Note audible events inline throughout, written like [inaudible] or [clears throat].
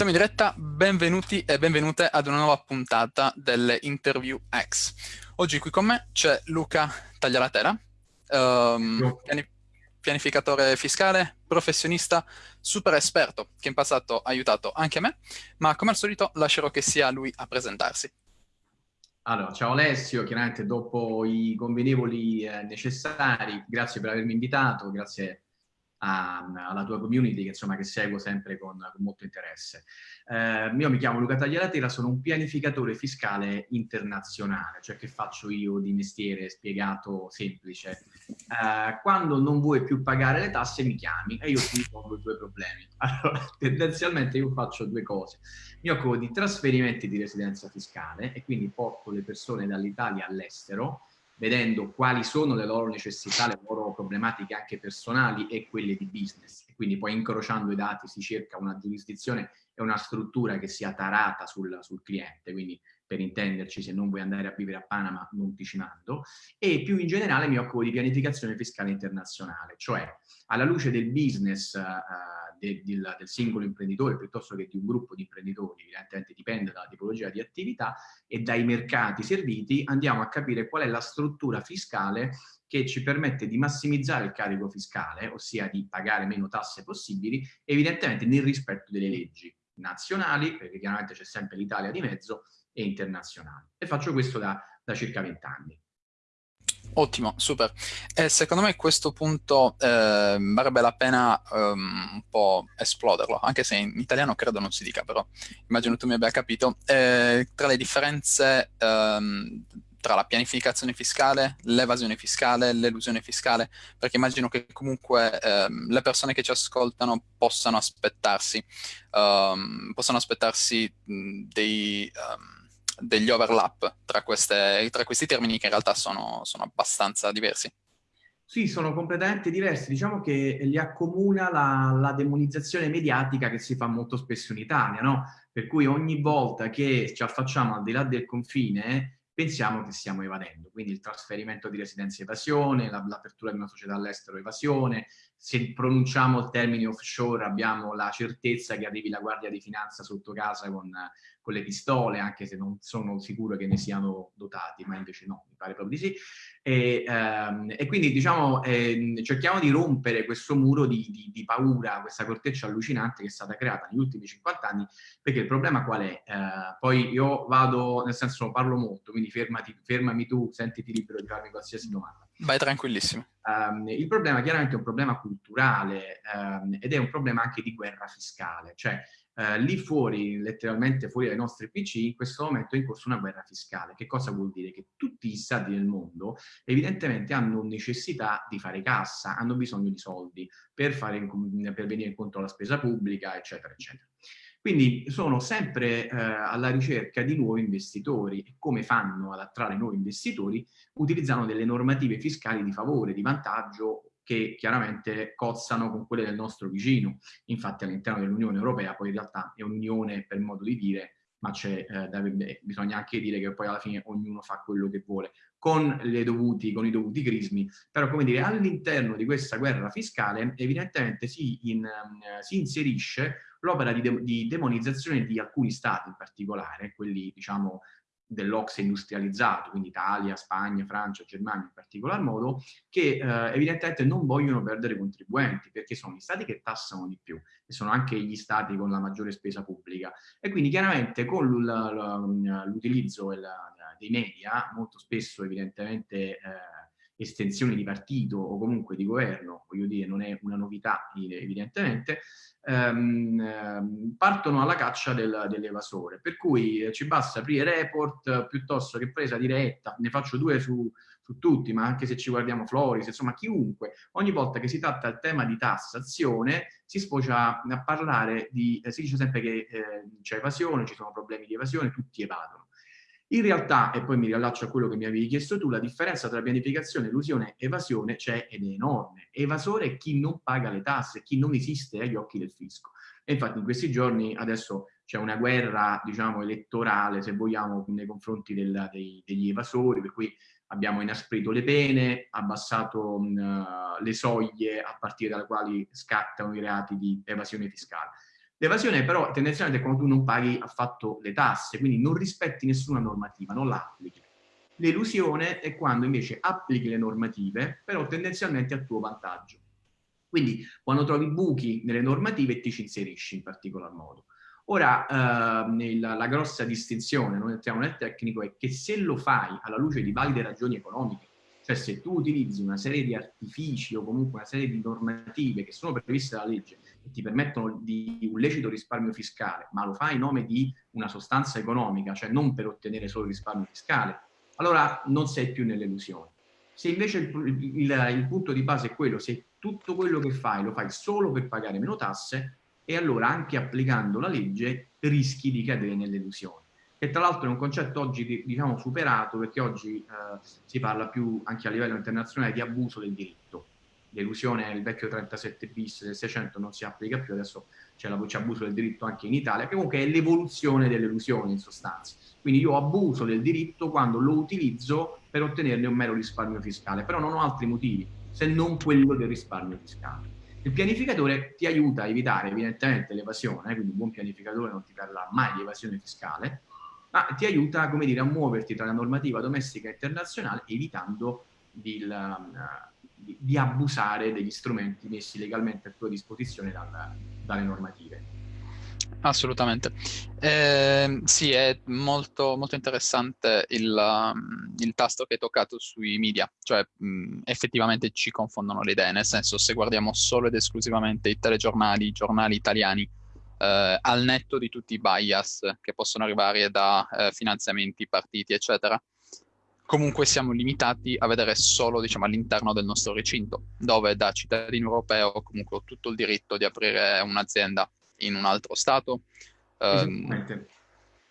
Siamo in diretta, benvenuti e benvenute ad una nuova puntata delle Interview X. Oggi qui con me c'è Luca Taglialatera, um, piani pianificatore fiscale, professionista, super esperto, che in passato ha aiutato anche me, ma come al solito lascerò che sia lui a presentarsi. Allora, ciao Alessio, chiaramente dopo i convenevoli eh, necessari, grazie per avermi invitato, grazie a, alla tua community che, insomma, che seguo sempre con, con molto interesse. Eh, io mi chiamo Luca Taglialatera, sono un pianificatore fiscale internazionale, cioè che faccio io di mestiere spiegato semplice. Eh, quando non vuoi più pagare le tasse mi chiami e io ti risolvo tuoi problemi. [laughs] Allora, tendenzialmente io faccio due cose. Mi occupo di trasferimenti di residenza fiscale e quindi porto le persone dall'Italia all'estero vedendo quali sono le loro necessità, le loro problematiche anche personali e quelle di business. E quindi poi incrociando i dati si cerca una giurisdizione e una struttura che sia tarata sul, sul cliente, quindi per intenderci se non vuoi andare a vivere a Panama non ti ci mando, e più in generale mi occupo di pianificazione fiscale internazionale, cioè alla luce del business uh, de, del, del, singolo imprenditore piuttosto che di un gruppo di imprenditori, evidentemente dipende dalla tipologia di attività e dai mercati serviti, andiamo a capire qual è la struttura fiscale che ci permette di massimizzare il carico fiscale, ossia di pagare meno tasse possibili, evidentemente nel rispetto delle leggi nazionali, perché chiaramente c'è sempre l'Italia di mezzo, e internazionali. E faccio questo da, da circa vent'anni. Ottimo, super. E secondo me questo punto eh, varrebbe la pena um, un po' esploderlo, anche se in italiano credo non si dica, però immagino tu mi abbia capito. Eh, tra le differenze um, tra la pianificazione fiscale, l'evasione fiscale, l'elusione fiscale, perché immagino che comunque ehm, le persone che ci ascoltano possano aspettarsi, um, possano aspettarsi dei... Um, degli overlap tra, queste, tra, questi termini che in realtà sono, sono abbastanza diversi. Sì, sono completamente diversi. Diciamo che li accomuna la, la, demonizzazione mediatica che si fa molto spesso in Italia, no? Per cui ogni volta che ci affacciamo al di là del confine pensiamo che stiamo evadendo. Quindi il trasferimento di residenza evasione, l'apertura di una società all'estero evasione, se pronunciamo il termine offshore abbiamo la certezza che arrivi la Guardia di Finanza sotto casa con con le pistole, anche se non sono sicuro che ne siano dotati, ma invece no, mi pare proprio di sì. E, ehm, e quindi diciamo eh, cerchiamo di rompere questo muro di, di, di, paura, questa corteccia allucinante che è stata creata negli ultimi 50 anni, perché il problema qual è? Eh, poi io vado, nel senso parlo molto, quindi fermati, fermami tu, sentiti libero di farmi qualsiasi domanda. Vai tranquillissimo. Um, il problema chiaramente è un problema culturale um, ed è un problema anche di guerra fiscale, cioè eh, lì fuori, letteralmente fuori dai nostri PC, in questo momento è in corso una guerra fiscale. Che cosa vuol dire? Che tutti gli stati del mondo evidentemente hanno necessità di fare cassa, hanno bisogno di soldi per, fare, per venire incontro alla spesa pubblica, eccetera, eccetera. Quindi sono sempre eh, alla ricerca di nuovi investitori e come fanno ad attrarre nuovi investitori? Utilizzano delle normative fiscali di favore, di vantaggio che chiaramente cozzano con quelle del nostro vicino. Infatti all'interno dell'Unione Europea poi in realtà è un'unione per modo di dire, ma eh, bisogna anche dire che poi alla fine ognuno fa quello che vuole, con, dovuti, con i dovuti crismi, però come dire all'interno di questa guerra fiscale evidentemente si, in, uh, si inserisce l'opera di, de di demonizzazione di alcuni stati in particolare, quelli diciamo dell'Ox industrializzato, quindi Italia, Spagna, Francia, Germania in particolar modo, che eh, evidentemente non vogliono perdere contribuenti, perché sono gli stati che tassano di più e sono anche gli stati con la maggiore spesa pubblica. E quindi chiaramente con l'utilizzo dei media, molto spesso evidentemente eh, estensioni di partito o comunque di governo, voglio dire, non è una novità evidentemente, ehm, ehm, partono alla caccia del, dell'evasore. Per cui eh, ci basta aprire report piuttosto che presa diretta, ne faccio due su, su tutti, ma anche se ci guardiamo Floris, insomma chiunque, ogni volta che si tratta del tema di tassazione si sfocia a parlare di, eh, si dice sempre che eh, c'è evasione, ci sono problemi di evasione, tutti evadono. In realtà, e poi mi riallaccio a quello che mi avevi chiesto tu, la differenza tra pianificazione, elusione e evasione c'è ed è enorme. Evasore è chi non paga le tasse, chi non esiste agli occhi del fisco. E infatti in questi giorni adesso c'è una guerra, diciamo, elettorale, se vogliamo, nei confronti del, dei, degli evasori, per cui abbiamo inasprito le pene, abbassato mh, le soglie a partire dalle quali scattano i reati di evasione fiscale. L'evasione però tendenzialmente è quando tu non paghi affatto le tasse, quindi non rispetti nessuna normativa, non la applichi. L'elusione è quando invece applichi le normative, però tendenzialmente a tuo vantaggio. Quindi quando trovi buchi nelle normative ti ci inserisci in particolar modo. Ora, eh, la, la grossa distinzione, non entriamo nel tecnico, è che se lo fai alla luce di valide ragioni economiche, cioè se tu utilizzi una serie di artifici o comunque una serie di normative che sono previste dalla legge e ti permettono di un lecito risparmio fiscale, ma lo fai in nome di una sostanza economica, cioè non per ottenere solo risparmio fiscale, allora non sei più nell'illusione. Se invece il, il, il, punto di base è quello, se tutto quello che fai lo fai solo per pagare meno tasse, e allora anche applicando la legge rischi di cadere nell'illusione. Che tra l'altro è un concetto oggi diciamo superato perché oggi eh, si parla più anche a livello internazionale di abuso del diritto. L'illusione, il vecchio 37 bis del 600 non si applica più, adesso c'è la voce abuso del diritto anche in Italia, che comunque è l'evoluzione dell'illusione in sostanza. Quindi io abuso del diritto quando lo utilizzo per ottenerne un mero risparmio fiscale, però non ho altri motivi se non quello del risparmio fiscale. Il pianificatore ti aiuta a evitare evidentemente l'evasione, quindi un buon pianificatore non ti parla mai di evasione fiscale, ma ti aiuta, come dire, a muoverti tra la normativa domestica e internazionale evitando di, di, di abusare degli strumenti messi legalmente a tua disposizione dal, dalle normative. Assolutamente. Eh, sì, è molto, molto interessante il, um, il, tasto che hai toccato sui media, cioè mh, mm, effettivamente ci confondono le idee, nel senso se guardiamo solo ed esclusivamente i telegiornali, i giornali italiani, eh, al netto di tutti i bias che possono arrivare da eh, finanziamenti, partiti, eccetera, comunque siamo limitati a vedere solo diciamo, all'interno del nostro recinto, dove da cittadino europeo comunque ho tutto il diritto di aprire un'azienda in un altro Stato. Um,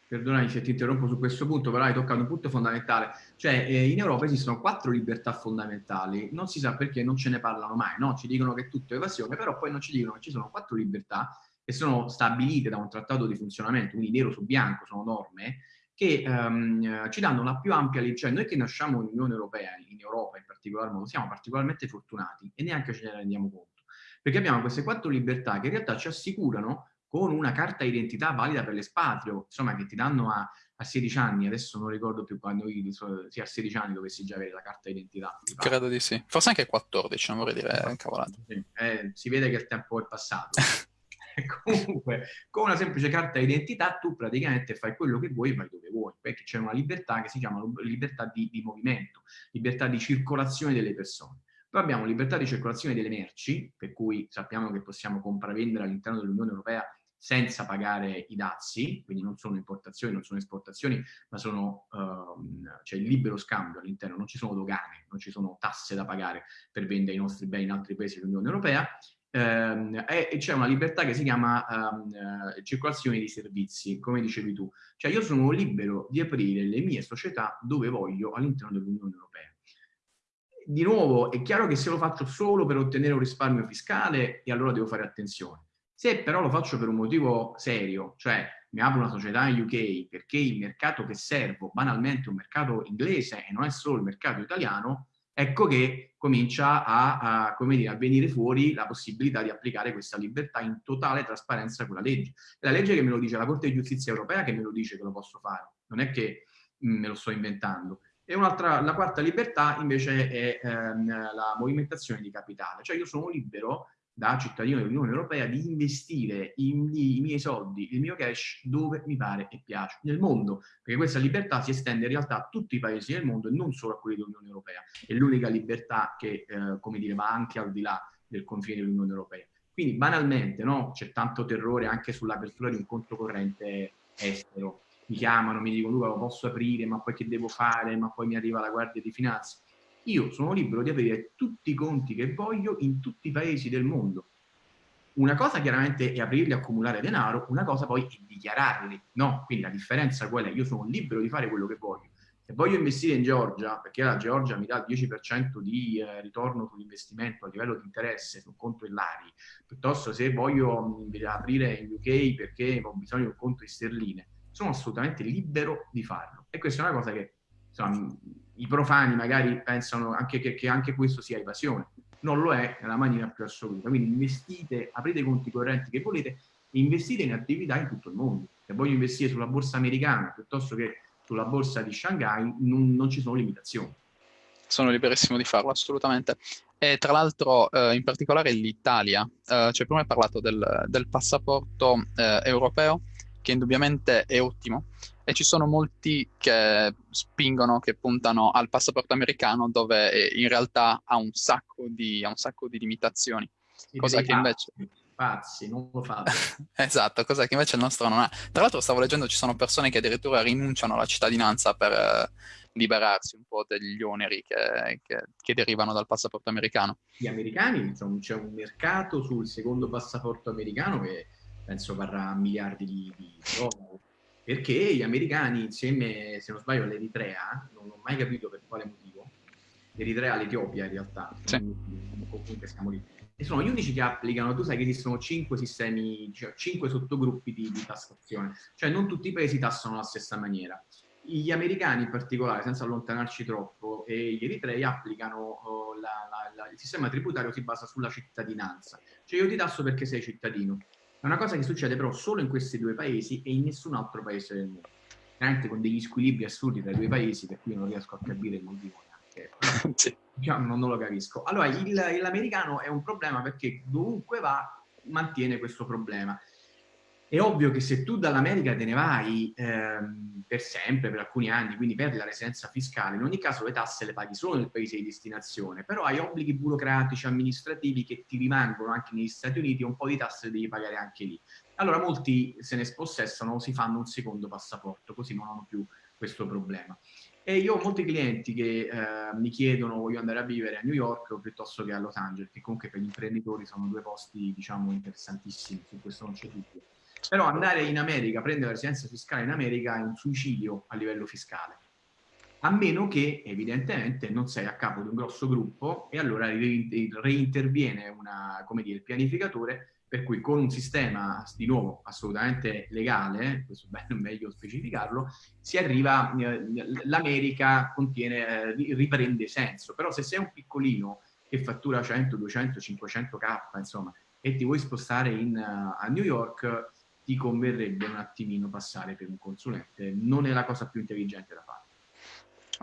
Perdonami se ti interrompo su questo punto, però hai toccato un punto fondamentale. Cioè, eh, in Europa esistono quattro libertà fondamentali, non si sa perché non ce ne parlano mai, no? Ci dicono che è tutto evasione, però poi non ci dicono che ci sono quattro libertà che sono stabilite da un trattato di funzionamento, quindi nero su bianco, sono norme, che um, ci danno la più ampia legge. Cioè, noi che nasciamo in Unione Europea, in Europa in particolar modo, siamo particolarmente fortunati e neanche ce ne rendiamo conto perché abbiamo queste quattro libertà che in realtà ci assicurano con una carta identità valida per l'espatrio, insomma, che ti danno a, a 16 anni, adesso non ricordo più quando io, sì, a 16 anni dovessi già avere la carta identità. Credo di sì, forse anche a 14, non vorrei dire cavolate. Sì. Eh, si vede che il tempo è passato. [laughs] Comunque, con una semplice carta identità tu praticamente fai quello che vuoi e vai dove vuoi, perché c'è una libertà che si chiama libertà di, di movimento, libertà di circolazione delle persone. Poi abbiamo libertà di circolazione delle merci, per cui sappiamo che possiamo compravendere all'interno dell'Unione Europea senza pagare i dazi, quindi non sono importazioni, non sono esportazioni, ma sono, c'è il libero scambio all'interno, non ci sono dogane, non ci sono tasse da pagare per vendere i nostri beni in altri paesi dell'Unione Europea, ehm, e, c'è una libertà che si chiama um, uh, circolazione di servizi, come dicevi tu. Cioè io sono libero di aprire le mie società dove voglio all'interno dell'Unione Europea di nuovo è chiaro che se lo faccio solo per ottenere un risparmio fiscale e allora devo fare attenzione. Se però lo faccio per un motivo serio, cioè mi apro una società in UK perché il mercato che servo banalmente è un mercato inglese e non è solo il mercato italiano, ecco che comincia a, a, dire, a, venire fuori la possibilità di applicare questa libertà in totale trasparenza con la legge. La legge che me lo dice, la Corte di Giustizia Europea che me lo dice che lo posso fare, non è che mh, me lo sto inventando. E la quarta libertà invece è ehm, la movimentazione di capitale, cioè io sono libero da cittadino dell'Unione Europea di investire i, miei soldi, il mio cash dove mi pare e piace, nel mondo, perché questa libertà si estende in realtà a tutti i paesi del mondo e non solo a quelli dell'Unione Europea. È l'unica libertà che, eh, come dire, va anche al di là del confine dell'Unione Europea. Quindi banalmente no, c'è tanto terrore anche sull'apertura di un conto corrente estero mi chiamano, mi dicono Luca lo posso aprire, ma poi che devo fare, ma poi mi arriva la guardia di finanza. Io sono libero di aprire tutti i conti che voglio in tutti i paesi del mondo. Una cosa chiaramente è aprirli e accumulare denaro, una cosa poi è dichiararli, no? Quindi la differenza qual è? Io sono libero di fare quello che voglio. Se voglio investire in Georgia, perché la Georgia mi dà il 10% di eh, ritorno sull'investimento a livello di interesse sul conto Illari, piuttosto se voglio aprire in UK perché ho bisogno di un conto in sterline, sono assolutamente libero di farlo. E questa è una cosa che insomma, i profani magari pensano anche che, che, anche questo sia evasione. Non lo è nella maniera più assoluta. Quindi investite, aprite i conti correnti che volete investite in attività in tutto il mondo. Se voglio investire sulla borsa americana piuttosto che sulla borsa di Shanghai, non, non ci sono limitazioni. Sono liberissimo di farlo, assolutamente. E tra l'altro, eh, in particolare l'Italia, eh, cioè prima hai parlato del, del passaporto eh, europeo, che indubbiamente è ottimo, e ci sono molti che spingono, che puntano al passaporto americano, dove in realtà ha un sacco di, un sacco di limitazioni. cosa che invece pazzi, non lo fate. [laughs] esatto, cosa che invece il nostro non ha. Tra l'altro stavo leggendo ci sono persone che addirittura rinunciano alla cittadinanza per eh, liberarsi un po' degli oneri che, che, che, derivano dal passaporto americano. Gli americani, insomma, c'è un mercato sul secondo passaporto americano che penso varrà miliardi di, di dollari. Perché gli americani, insieme, se non sbaglio, all'Eritrea, non ho mai capito per quale motivo, l'Eritrea all'Etiopia in realtà, sì. comunque siamo lì, e sono gli unici che applicano, tu sai che esistono cinque sistemi, cioè cinque sottogruppi di, di, tassazione, cioè non tutti i paesi tassano alla stessa maniera. Gli americani in particolare, senza allontanarci troppo, e gli eritrei applicano oh, la, la, la, il sistema tributario si basa sulla cittadinanza, cioè io ti tasso perché sei cittadino. È una cosa che succede però solo in questi due paesi e in nessun altro paese del mondo. Veramente con degli squilibri assurdi tra i due paesi, per cui non riesco a capire il motivo neanche. [laughs] sì diciamo, non lo capisco. Allora, l'americano è un problema perché dovunque va mantiene questo problema. È ovvio che se tu dall'America te ne vai ehm, per sempre, per alcuni anni, quindi perdi la residenza fiscale, in ogni caso le tasse le paghi solo nel paese di destinazione, però hai obblighi burocratici, amministrativi che ti rimangono anche negli Stati Uniti un po' di tasse devi pagare anche lì. Allora molti se ne spossessano, si fanno un secondo passaporto, così non hanno più questo problema. E io ho molti clienti che eh, mi chiedono voglio andare a vivere a New York piuttosto che a Los Angeles, che comunque per gli imprenditori sono due posti, diciamo, interessantissimi, su questo non c'è dubbio. Però andare in America, prendere la residenza fiscale in America è un suicidio a livello fiscale. A meno che, evidentemente, non sei a capo di un grosso gruppo e allora reinterviene una, dire, il pianificatore per cui con un sistema, di nuovo, assolutamente legale, questo è meglio specificarlo, si arriva, eh, l'America contiene, eh, riprende senso, però se sei un piccolino che fattura 100, 200, 500k, insomma, e ti vuoi spostare in, a New York, ti converrebbe un attimino passare per un consulente, non è la cosa più intelligente da fare.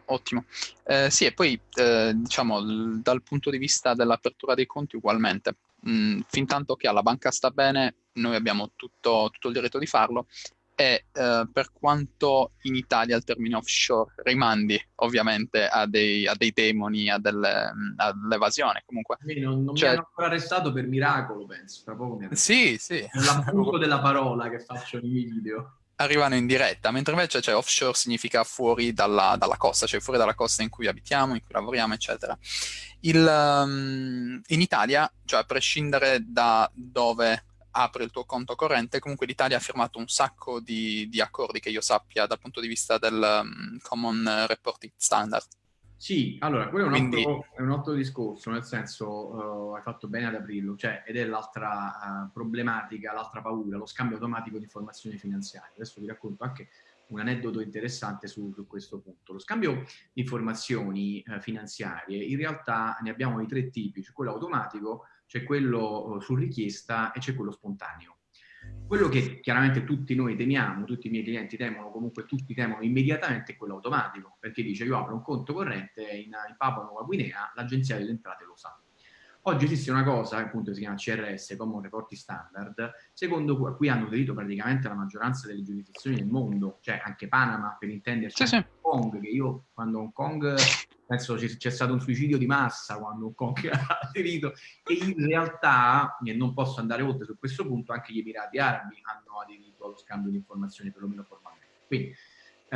Ottimo. Eh, sì, e poi eh, diciamo dal punto di vista dell'apertura dei conti ugualmente mm, fin tanto che alla banca sta bene, noi abbiamo tutto, tutto il diritto di farlo e eh, per quanto in Italia il termine offshore rimandi ovviamente a dei, a dei demoni, a delle, mm, all'evasione comunque. non, non cioè... mi hanno ancora arrestato per miracolo, penso. Tra poco mi sì, sì. È l'appunto della parola che faccio nei miei video arrivano in diretta, mentre invece cioè, offshore significa fuori dalla, dalla, costa, cioè fuori dalla costa in cui abitiamo, in cui lavoriamo, eccetera. Il, um, in Italia, cioè a prescindere da dove apri il tuo conto corrente, comunque l'Italia ha firmato un sacco di, di, accordi che io sappia dal punto di vista del um, Common Reporting Standard. Sì, allora, quello è un, Quindi... altro, è un altro, discorso, nel senso, uh, hai fatto bene ad aprirlo, cioè, ed è l'altra uh, problematica, l'altra paura, lo scambio automatico di informazioni finanziarie. Adesso vi racconto anche un aneddoto interessante su, su questo punto. Lo scambio di informazioni uh, finanziarie, in realtà ne abbiamo di tre tipi, c'è quello automatico, c'è quello su richiesta e c'è quello spontaneo. Quello che chiaramente tutti noi temiamo, tutti i miei clienti temono, comunque tutti temono immediatamente è quello automatico, perché dice io apro un conto corrente in, in Papua Nuova Guinea, l'agenzia delle entrate lo sa. Oggi esiste una cosa, appunto si chiama CRS, Common Reporting Standard, secondo cui hanno aderito praticamente la maggioranza delle giurisdizioni del mondo, cioè anche Panama, per intenderci, sì, sì. Hong Kong, che io quando Hong Kong penso c'è stato un suicidio di massa quando un Kong [laughs] ha aderito e in realtà, e non posso andare oltre su questo punto, anche gli Emirati Arabi hanno aderito allo scambio di informazioni perlomeno formalmente. Quindi,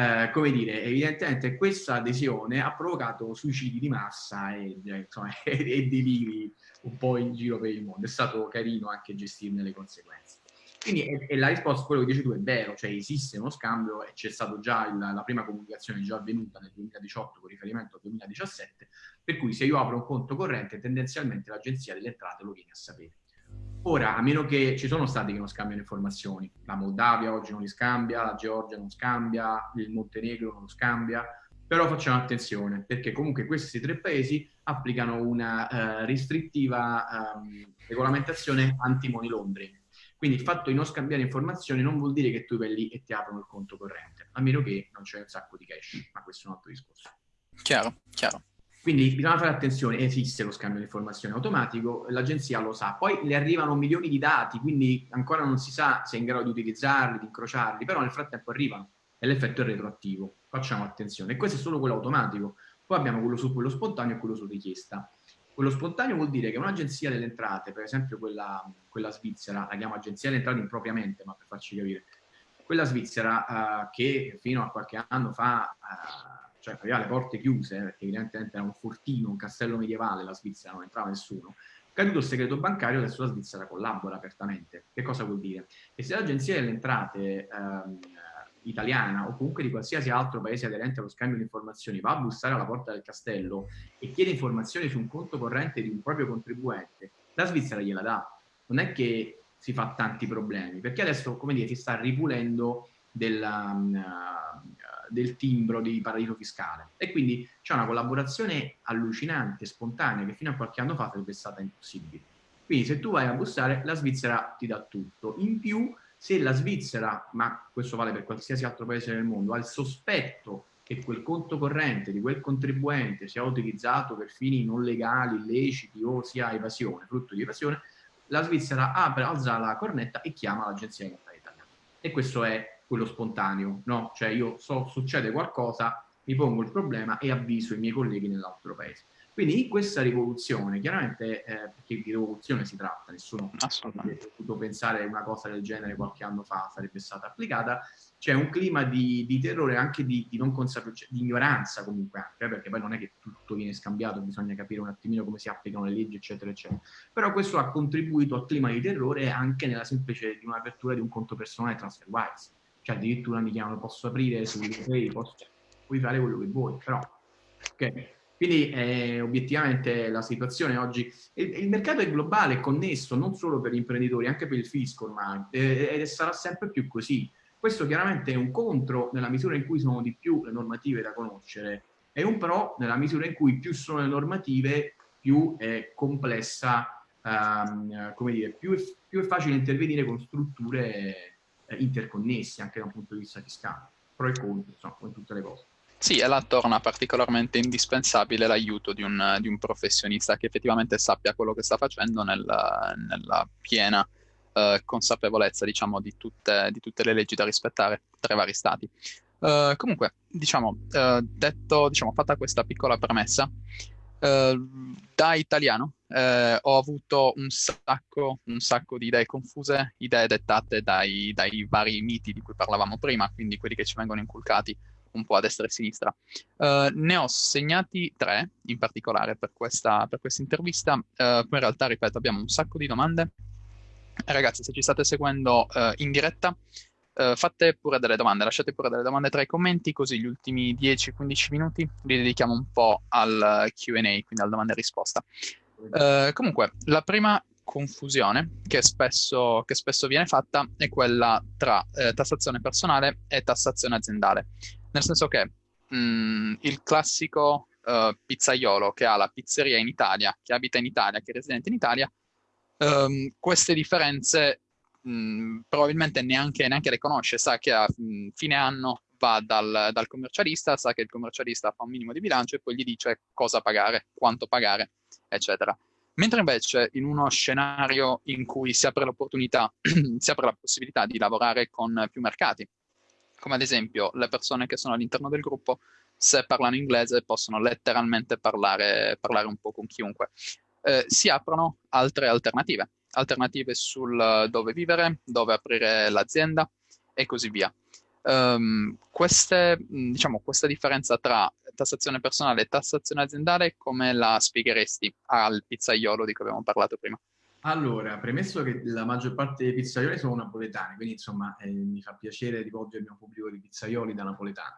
eh, come dire, evidentemente questa adesione ha provocato suicidi di massa e, eh, insomma, [laughs] e, deliri un po' in giro per il mondo. È stato carino anche gestirne le conseguenze. Quindi e, e la risposta a quello che dici tu è vero, cioè esiste uno scambio e c'è stata già il, la prima comunicazione già avvenuta nel 2018 con riferimento al 2017, per cui se io apro un conto corrente tendenzialmente l'agenzia delle entrate lo viene a sapere. Ora, a meno che ci sono stati che non scambiano informazioni, la Moldavia oggi non li scambia, la Georgia non scambia, il Montenegro non lo scambia, però facciamo attenzione perché comunque questi tre paesi applicano una uh, restrittiva um, regolamentazione anti-money laundering Quindi il fatto di non scambiare informazioni non vuol dire che tu vai lì e ti aprono il conto corrente, a meno che non c'è un sacco di cash, ma questo è un altro discorso. Chiaro, chiaro. Quindi bisogna fare attenzione, esiste lo scambio di informazioni automatico, l'agenzia lo sa, poi le arrivano milioni di dati, quindi ancora non si sa se è in grado di utilizzarli, di incrociarli, però nel frattempo arrivano e l'effetto è retroattivo. Facciamo attenzione. E questo è solo quello automatico. Poi abbiamo quello su quello spontaneo e quello su richiesta. Quello spontaneo vuol dire che un'agenzia delle entrate, per esempio quella, quella, svizzera, la chiamo agenzia delle entrate impropriamente, ma per farci capire, quella svizzera uh, che fino a qualche anno fa... Uh, cioè aveva le porte chiuse, perché evidentemente era un fortino, un castello medievale, la Svizzera non entrava nessuno, caduto il segreto bancario, adesso la Svizzera collabora apertamente. Che cosa vuol dire? Che se l'agenzia delle entrate ehm, italiana o comunque di qualsiasi altro paese aderente allo scambio di informazioni va a bussare alla porta del castello e chiede informazioni su un conto corrente di un proprio contribuente, la Svizzera gliela dà. Non è che si fa tanti problemi, perché adesso, come dire, si sta ripulendo della, uh, del timbro di paradiso fiscale e quindi c'è una collaborazione allucinante, spontanea, che fino a qualche anno fa sarebbe stata impossibile. Quindi se tu vai a bussare, la Svizzera ti dà tutto. In più, se la Svizzera, ma questo vale per qualsiasi altro paese del mondo, ha il sospetto che quel conto corrente di quel contribuente sia utilizzato per fini non legali, illeciti o sia evasione, frutto di evasione, la Svizzera apre, alza la cornetta e chiama l'agenzia di italiana. E questo è quello spontaneo, no? Cioè io so succede qualcosa, mi pongo il problema e avviso i miei colleghi nell'altro paese. Quindi in questa rivoluzione, chiaramente, eh, perché di rivoluzione si tratta, nessuno ha potuto pensare una cosa del genere qualche anno fa sarebbe stata applicata, c'è un clima di, di terrore anche di, di non consapevolezza, di ignoranza comunque anche, eh, perché poi non è che tutto viene scambiato, bisogna capire un attimino come si applicano le leggi, eccetera, eccetera. Però questo ha contribuito al clima di terrore anche nella semplice di un'apertura di un conto personale TransferWise cioè addirittura mi chiamano, posso aprire sull'eBay, posso, cioè, puoi fare quello che vuoi, però, ok. Quindi eh, obiettivamente la situazione oggi, il, il, mercato è globale, è connesso non solo per gli imprenditori, anche per il fisco ormai, eh, ed sarà sempre più così. Questo chiaramente è un contro nella misura in cui sono di più le normative da conoscere, è un pro nella misura in cui più sono le normative, più è complessa, um, come dire, più è, più è facile intervenire con strutture interconnessi anche da un punto di vista fiscale, pro e contro, insomma, come tutte le cose. Sì, e là torna particolarmente indispensabile l'aiuto di un, di un, professionista che effettivamente sappia quello che sta facendo nella, nella piena eh, consapevolezza, diciamo, di tutte, di tutte, le leggi da rispettare tra i vari stati. Uh, comunque, diciamo, uh, detto, diciamo, fatta questa piccola premessa, uh, da italiano eh, ho avuto un sacco, un sacco, di idee confuse, idee dettate dai, dai, vari miti di cui parlavamo prima, quindi quelli che ci vengono inculcati un po' a destra e a sinistra. Uh, ne ho segnati tre in particolare per questa, per questa intervista, uh, poi in realtà, ripeto, abbiamo un sacco di domande. Ragazzi, se ci state seguendo uh, in diretta, fate pure delle domande, lasciate pure delle domande tra i commenti, così gli ultimi 10-15 minuti li dedichiamo un po' al QA, quindi alla domanda e risposta. Uh, comunque, la prima confusione che spesso, che spesso, viene fatta è quella tra eh, tassazione personale e tassazione aziendale. Nel senso che mh, mm, il classico uh, pizzaiolo che ha la pizzeria in Italia, che abita in Italia, che è residente in Italia, um, queste differenze probabilmente neanche, neanche, le conosce, sa che a mh, fine anno va dal, dal commercialista, sa che il commercialista fa un minimo di bilancio e poi gli dice cosa pagare, quanto pagare eccetera. Mentre invece in uno scenario in cui si apre l'opportunità, [clears throat] si apre la possibilità di lavorare con più mercati, come ad esempio le persone che sono all'interno del gruppo, se parlano inglese possono letteralmente parlare, parlare un po' con chiunque. Eh, si aprono altre alternative, alternative sul dove vivere, dove aprire l'azienda e così via. Um, queste, diciamo, questa differenza tra tassazione personale e tassazione aziendale come la spiegheresti al pizzaiolo di cui abbiamo parlato prima? Allora, premesso che la maggior parte dei pizzaioli sono napoletani, quindi insomma eh, mi fa piacere rivolgermi a un pubblico di pizzaioli da napoletano.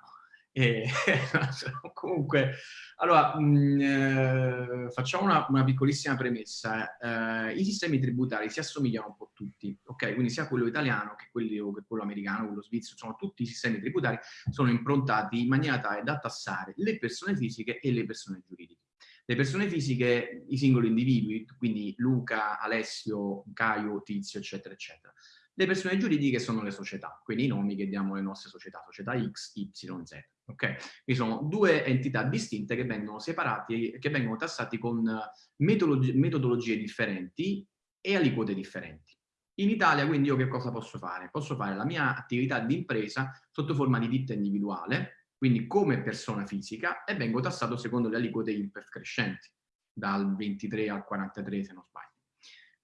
E, [laughs] comunque, allora, mh, eh, facciamo una, una, piccolissima premessa. Eh, I sistemi tributari si assomigliano un po' tutti, ok? Quindi sia quello italiano che, quelli, che quello americano, quello svizzero, sono tutti i sistemi tributari sono improntati in maniera tale da tassare le persone fisiche e le persone giuridiche. Le persone fisiche, i singoli individui, quindi Luca, Alessio, Caio, Tizio, eccetera, eccetera. Le persone giuridiche sono le società, quindi i nomi che diamo alle nostre società, società X, Y, Z. Okay? Quindi sono due entità distinte che vengono separati, che vengono tassati con metodologie, metodologie differenti e aliquote differenti. In Italia quindi io che cosa posso fare? Posso fare la mia attività di impresa sotto forma di ditta individuale, quindi come persona fisica, e vengo tassato secondo le aliquote IRPEF crescenti, dal 23 al 43 se non sbaglio.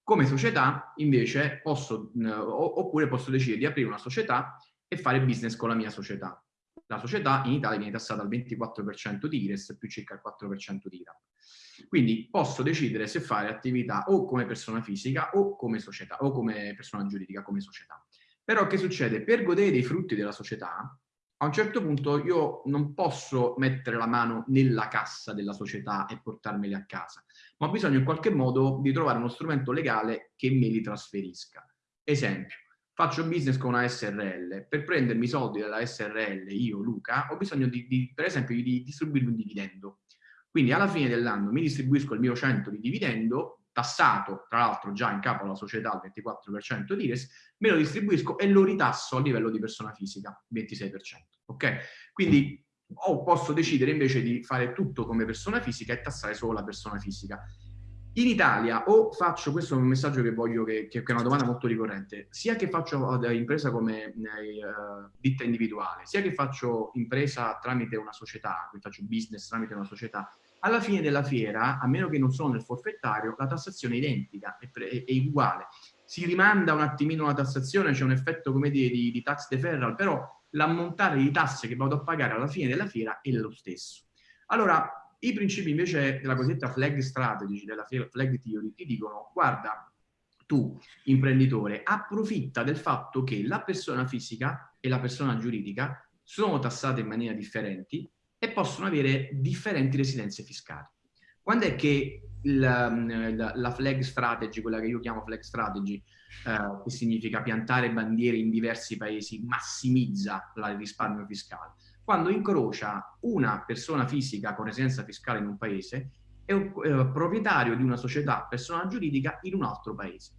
Come società, invece, posso, eh, oppure posso decidere di aprire una società e fare business con la mia società. La società in Italia viene tassata al 24% di IRES più circa il 4% di IRAP. Quindi posso decidere se fare attività o come persona fisica o come società, o come persona giuridica, come società. Però che succede? Per godere dei frutti della società, a un certo punto io non posso mettere la mano nella cassa della società e portarmeli a casa, ma ho bisogno in qualche modo di trovare uno strumento legale che me li trasferisca. Esempio, faccio business con una SRL, per prendermi i soldi dalla SRL, io Luca, ho bisogno di, di, per esempio di distribuirmi un dividendo. Quindi alla fine dell'anno mi distribuisco il mio 100 di dividendo tassato, tra l'altro già in capo alla società al 24% di IRES, me lo distribuisco e lo ritasso a livello di persona fisica, 26%. Ok? Quindi o posso decidere invece di fare tutto come persona fisica e tassare solo la persona fisica. In Italia o faccio, questo è un messaggio che voglio, che, che è una domanda molto ricorrente, sia che faccio impresa come uh, ditta individuale, sia che faccio impresa tramite una società, quindi faccio business tramite una società, alla fine della fiera, a meno che non sono nel forfettario, la tassazione è identica, è, è, è uguale. Si rimanda un attimino la tassazione, c'è un effetto, come dire, di, di tax deferral, però l'ammontare di tasse che vado a pagare alla fine della fiera è lo stesso. Allora, i principi invece della cosiddetta flag strategy, della flag theory, ti dicono, guarda, tu, imprenditore, approfitta del fatto che la persona fisica e la persona giuridica sono tassate in maniera differenti possono avere differenti residenze fiscali. Quando è che la, la, la, flag strategy, quella che io chiamo flag strategy, eh, che significa piantare bandiere in diversi paesi, massimizza il risparmio fiscale? Quando incrocia una persona fisica con residenza fiscale in un paese e un eh, proprietario di una società persona giuridica in un altro paese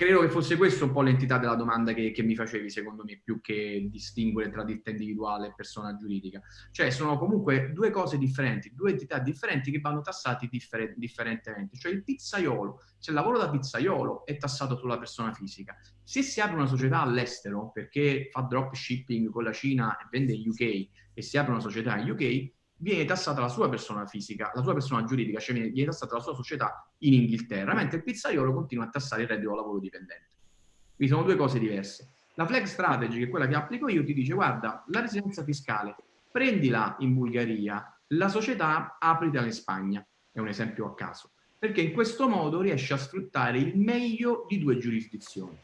credo che fosse questo un po' l'entità della domanda che, che, mi facevi, secondo me, più che distinguere tra ditta individuale e persona giuridica. Cioè, sono comunque due cose differenti, due entità differenti che vanno tassati differ differentemente. Cioè, il pizzaiolo, se lavoro da pizzaiolo è tassato sulla persona fisica, se si apre una società all'estero perché fa dropshipping con la Cina e vende in UK e si apre una società in UK, viene tassata la sua persona fisica, la sua persona giuridica, cioè viene, tassata la sua società in Inghilterra, mentre il pizzaiolo continua a tassare il reddito lavoro dipendente. Quindi sono due cose diverse. La flex strategy, che è quella che applico io, ti dice guarda, la residenza fiscale, prendila in Bulgaria, la società apritela in Spagna, è un esempio a caso, perché in questo modo riesci a sfruttare il meglio di due giurisdizioni.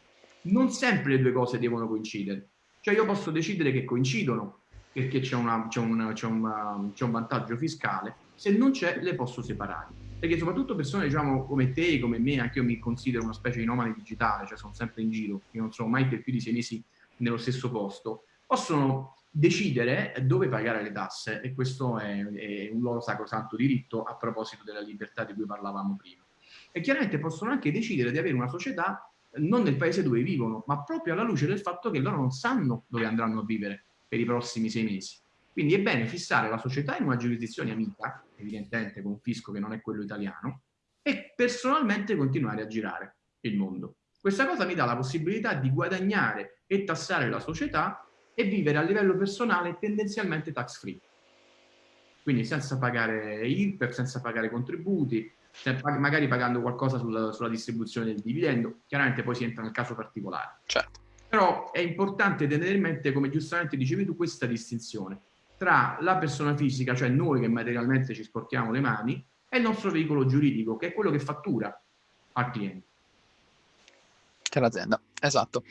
Non sempre le due cose devono coincidere, cioè io posso decidere che coincidono, perché c'è, un, un, un, un, vantaggio fiscale, se non c'è le posso separare. Perché soprattutto persone diciamo, come te, come me, anche io mi considero una specie di nomade digitale, cioè sono sempre in giro, io non sono mai per più di sei mesi nello stesso posto, possono decidere dove pagare le tasse e questo è, è un loro sacrosanto diritto a proposito della libertà di cui parlavamo prima. E chiaramente possono anche decidere di avere una società non nel paese dove vivono, ma proprio alla luce del fatto che loro non sanno dove andranno a vivere per i prossimi sei mesi. Quindi è bene fissare la società in una giurisdizione amica, evidentemente con un fisco che non è quello italiano, e personalmente continuare a girare il mondo. Questa cosa mi dà la possibilità di guadagnare e tassare la società e vivere a livello personale tendenzialmente tax free. Quindi senza pagare IRPEF, senza pagare contributi, magari pagando qualcosa sulla, sulla distribuzione del dividendo, chiaramente poi si entra nel caso particolare. Certo. Però è importante tenere in mente, come giustamente dicevi tu, questa distinzione tra la persona fisica, cioè noi che materialmente ci sporchiamo le mani, e il nostro veicolo giuridico, che è quello che fattura al cliente. Che l'azienda, esatto.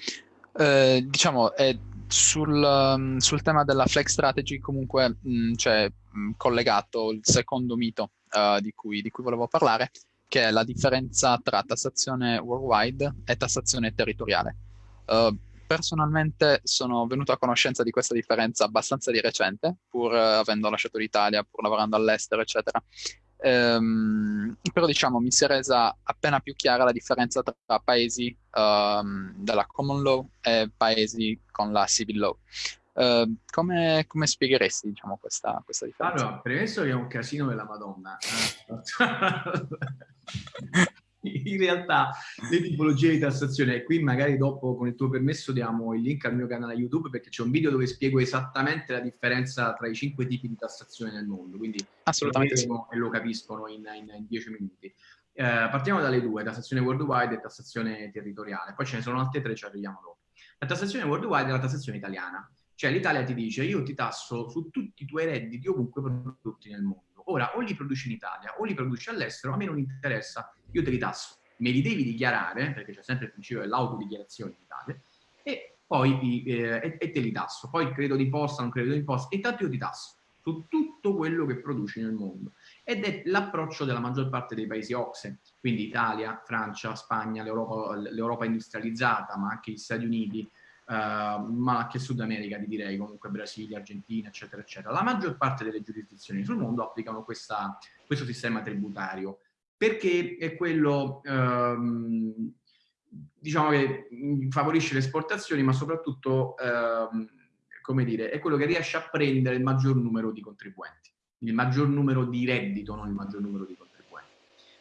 Eh, diciamo, è sul, um, sul, tema della flex strategy comunque mm, c'è mm, collegato il secondo mito uh, di, cui, di cui volevo parlare, che è la differenza tra tassazione worldwide e tassazione territoriale. Uh, personalmente sono venuto a conoscenza di questa differenza abbastanza di recente, pur uh, avendo lasciato l'Italia, pur lavorando all'estero, eccetera. Ehm, però diciamo mi si è resa appena più chiara la differenza tra paesi um, della common law e paesi con la civil law. Uh, come, come, spiegheresti diciamo, questa, questa differenza? Allora, premesso che è un casino della Madonna, [laughs] [laughs] in realtà le tipologie di tassazione, e qui magari dopo con il tuo permesso diamo il link al mio canale YouTube perché c'è un video dove spiego esattamente la differenza tra i cinque tipi di tassazione nel mondo, quindi assolutamente sì. e lo capiscono in, in, in dieci minuti. Eh, partiamo dalle due, tassazione worldwide e tassazione territoriale, poi ce ne sono altre tre, ci arriviamo dopo. La tassazione worldwide è la tassazione italiana, cioè l'Italia ti dice io ti tasso su tutti i tuoi redditi ovunque prodotti nel mondo. Ora, o li produci in Italia o li produci all'estero, a me non interessa io te li tasso, me li devi dichiarare, perché c'è sempre il principio dell'autodichiarazione in Italia, e poi eh, e, te li tasso. Poi credo di posta, non credo di posta, intanto io ti tasso su tutto quello che produci nel mondo. Ed è l'approccio della maggior parte dei paesi OXE, quindi Italia, Francia, Spagna, l'Europa industrializzata, ma anche gli Stati Uniti, Uh, ma anche Sud America, ti direi, comunque Brasile, Argentina, eccetera, eccetera. La maggior parte delle giurisdizioni sul mondo applicano questa, questo sistema tributario perché è quello, ehm, diciamo che favorisce le esportazioni, ma soprattutto, ehm, come dire, è quello che riesce a prendere il maggior numero di contribuenti, il maggior numero di reddito, non il maggior numero di contribuenti.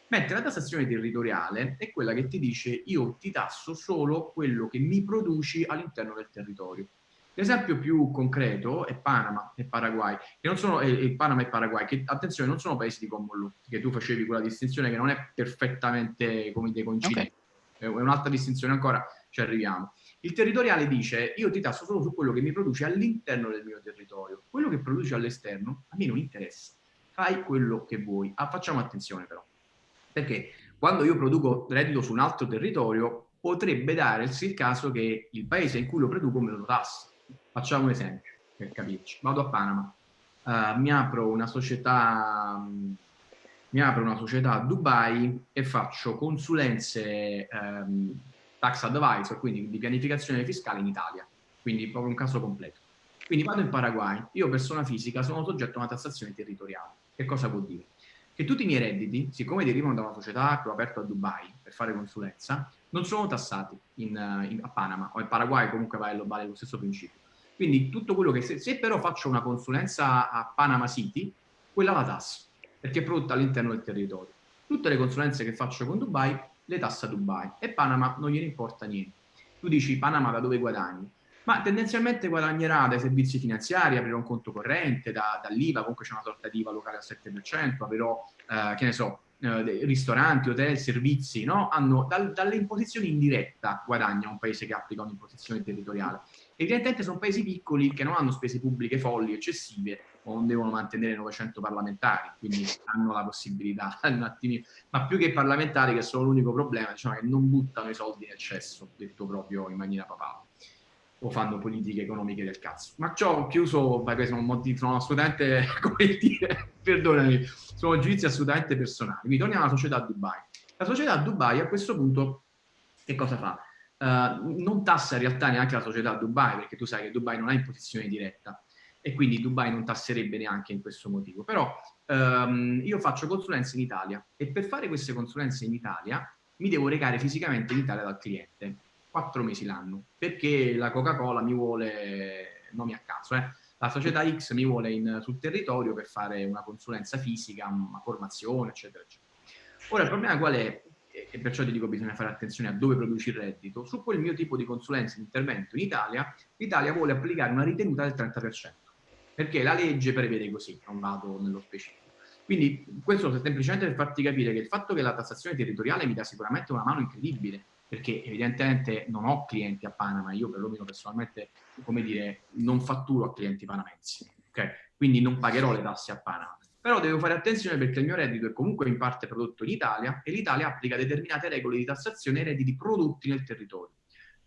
Mentre la tassazione territoriale è quella che ti dice io ti tasso solo quello che mi produci all'interno del territorio. L'esempio più concreto è Panama e Paraguay, che non sono, eh, Panama e Paraguay, che attenzione non sono paesi di common law, che tu facevi quella distinzione che non è perfettamente come te coincidente, okay. è un'altra distinzione ancora, ci arriviamo. Il territoriale dice io ti tasso solo su quello che mi produce all'interno del mio territorio, quello che produci all'esterno a me non interessa, fai quello che vuoi. Ah, facciamo attenzione però, perché quando io produco reddito su un altro territorio potrebbe darsi il caso che il paese in cui lo produco me lo tassi Facciamo un esempio per capirci. Vado a Panama, uh, mi apro una società um, mi apro una società a Dubai e faccio consulenze um, tax advisor, quindi di pianificazione fiscale in Italia, quindi proprio un caso completo. Quindi vado in Paraguay, io persona fisica sono soggetto a una tassazione territoriale. Che cosa vuol dire? Che tutti i miei redditi, siccome derivano da una società che ho aperto a Dubai per fare consulenza, non sono tassati in, in, a Panama o in Paraguay comunque vale, vale lo stesso principio. Quindi tutto quello che, se, se, però faccio una consulenza a Panama City, quella la tasso, perché è prodotta all'interno del territorio. Tutte le consulenze che faccio con Dubai, le tassa Dubai e Panama non gliene importa niente. Tu dici Panama da dove guadagni? Ma tendenzialmente guadagnerà dai servizi finanziari, aprirà un conto corrente, da, dall'IVA, comunque c'è una sorta di IVA locale al 7%, avrò, eh, che ne so, eh, ristoranti, hotel, servizi, no? Hanno dal, dalle imposizioni in diretta guadagna un paese che applica un'imposizione territoriale. Evidentemente sono paesi piccoli che non hanno spese pubbliche folli, eccessive, o non devono mantenere 900 parlamentari, quindi hanno la possibilità [laughs] un attimino, ma più che parlamentari, che sono l'unico problema, diciamo che non buttano i soldi in eccesso, detto proprio in maniera papale o fanno politiche economiche del cazzo. Ma ciò chiuso, perché sono, sono assolutamente, [laughs] come dire, perdonami, sono giudizi assolutamente personali. Quindi torniamo alla società Dubai. La società Dubai a questo punto che cosa fa? Uh, non tassa in realtà neanche la società Dubai, perché tu sai che Dubai non ha imposizione diretta e quindi Dubai non tasserebbe neanche in questo motivo. Però um, io faccio consulenze in Italia e per fare queste consulenze in Italia mi devo recare fisicamente in Italia dal cliente quattro mesi l'anno, perché la Coca-Cola mi vuole, nomi a caso, eh, la società X mi vuole in, sul territorio per fare una consulenza fisica, una formazione, eccetera, eccetera. Ora il problema qual è? E perciò ti dico bisogna fare attenzione a dove produci il reddito. Su quel mio tipo di consulenza e intervento in Italia, l'Italia vuole applicare una ritenuta del 30%, perché la legge prevede così, non vado nello specifico. Quindi questo semplicemente per farti capire che il fatto che la tassazione territoriale mi dà sicuramente una mano incredibile, perché evidentemente non ho clienti a Panama, io perlomeno personalmente, come dire, non fatturo a clienti panamensi, ok? Quindi non pagherò le tasse a Panama. Però devo fare attenzione perché il mio reddito è comunque in parte prodotto in Italia e l'Italia applica determinate regole di tassazione ai redditi prodotti nel territorio.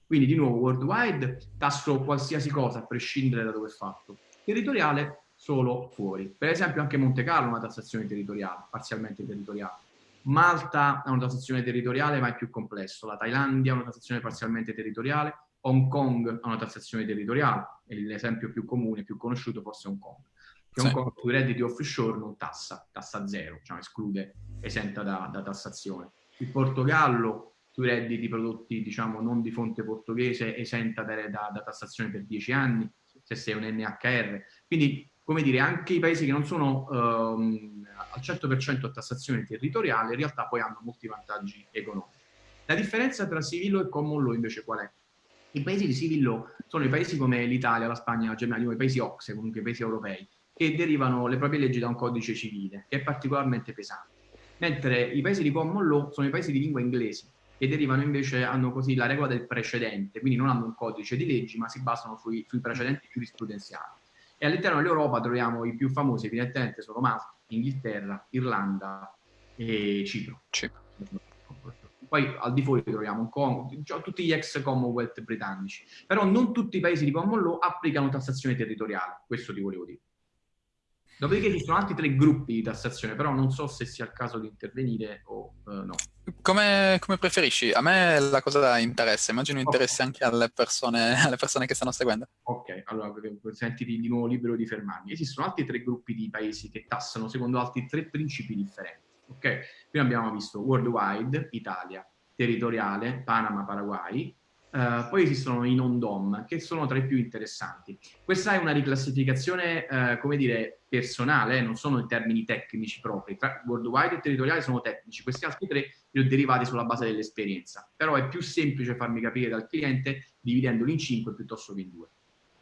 Quindi di nuovo worldwide tasso qualsiasi cosa a prescindere da dove è fatto. Territoriale solo fuori. Per esempio anche Monte Carlo ha una tassazione territoriale, parzialmente territoriale Malta ha una tassazione territoriale ma è più complesso, la Thailandia ha una tassazione parzialmente territoriale, Hong Kong ha una tassazione territoriale, l'esempio più comune, più conosciuto forse è Hong Kong. che sì. Hong Kong sui redditi offshore non tassa, tassa zero, cioè esclude, esenta da, da tassazione. Il Portogallo sui redditi prodotti diciamo non di fonte portoghese esenta da, da, da tassazione per 10 anni, se sei un NHR. Quindi, come dire, anche i paesi che non sono ehm, al 100% a tassazione territoriale, in realtà poi hanno molti vantaggi economici. La differenza tra civil law e common law invece qual è? I paesi di civil law sono i paesi come l'Italia, la Spagna, la Germania, i paesi OXE, comunque i paesi europei, che derivano le proprie leggi da un codice civile, che è particolarmente pesante. Mentre i paesi di common law sono i paesi di lingua inglese, che derivano invece, hanno così la regola del precedente, quindi non hanno un codice di leggi, ma si basano sui, sui precedenti giurisprudenziali. E all'interno dell'Europa troviamo i più famosi, evidentemente, sono Malta, Inghilterra, Irlanda e Cipro. Cipro. Poi al di fuori troviamo cioè, tutti gli ex Commonwealth britannici. Però non tutti i paesi di common law applicano tassazione territoriale, questo ti volevo dire. Dopodiché ci sono altri tre gruppi di tassazione, però non so se sia il caso di intervenire o uh, no. Come, come, preferisci? A me la cosa interessa, immagino interessi okay. anche alle persone, [laughs] alle persone, che stanno seguendo. Ok, allora sentiti di nuovo libero di fermarmi. Esistono altri tre gruppi di paesi che tassano secondo altri tre principi differenti. Ok, prima abbiamo visto worldwide, Italia, territoriale, Panama, Paraguay, Uh, poi esistono i non-DOM, che sono tra i più interessanti. Questa è una riclassificazione, uh, come dire, personale, eh, non sono in termini tecnici propri. Tra worldwide e territoriale sono tecnici, questi altri tre li ho derivati sulla base dell'esperienza. Però è più semplice farmi capire dal cliente dividendoli in cinque piuttosto che in due.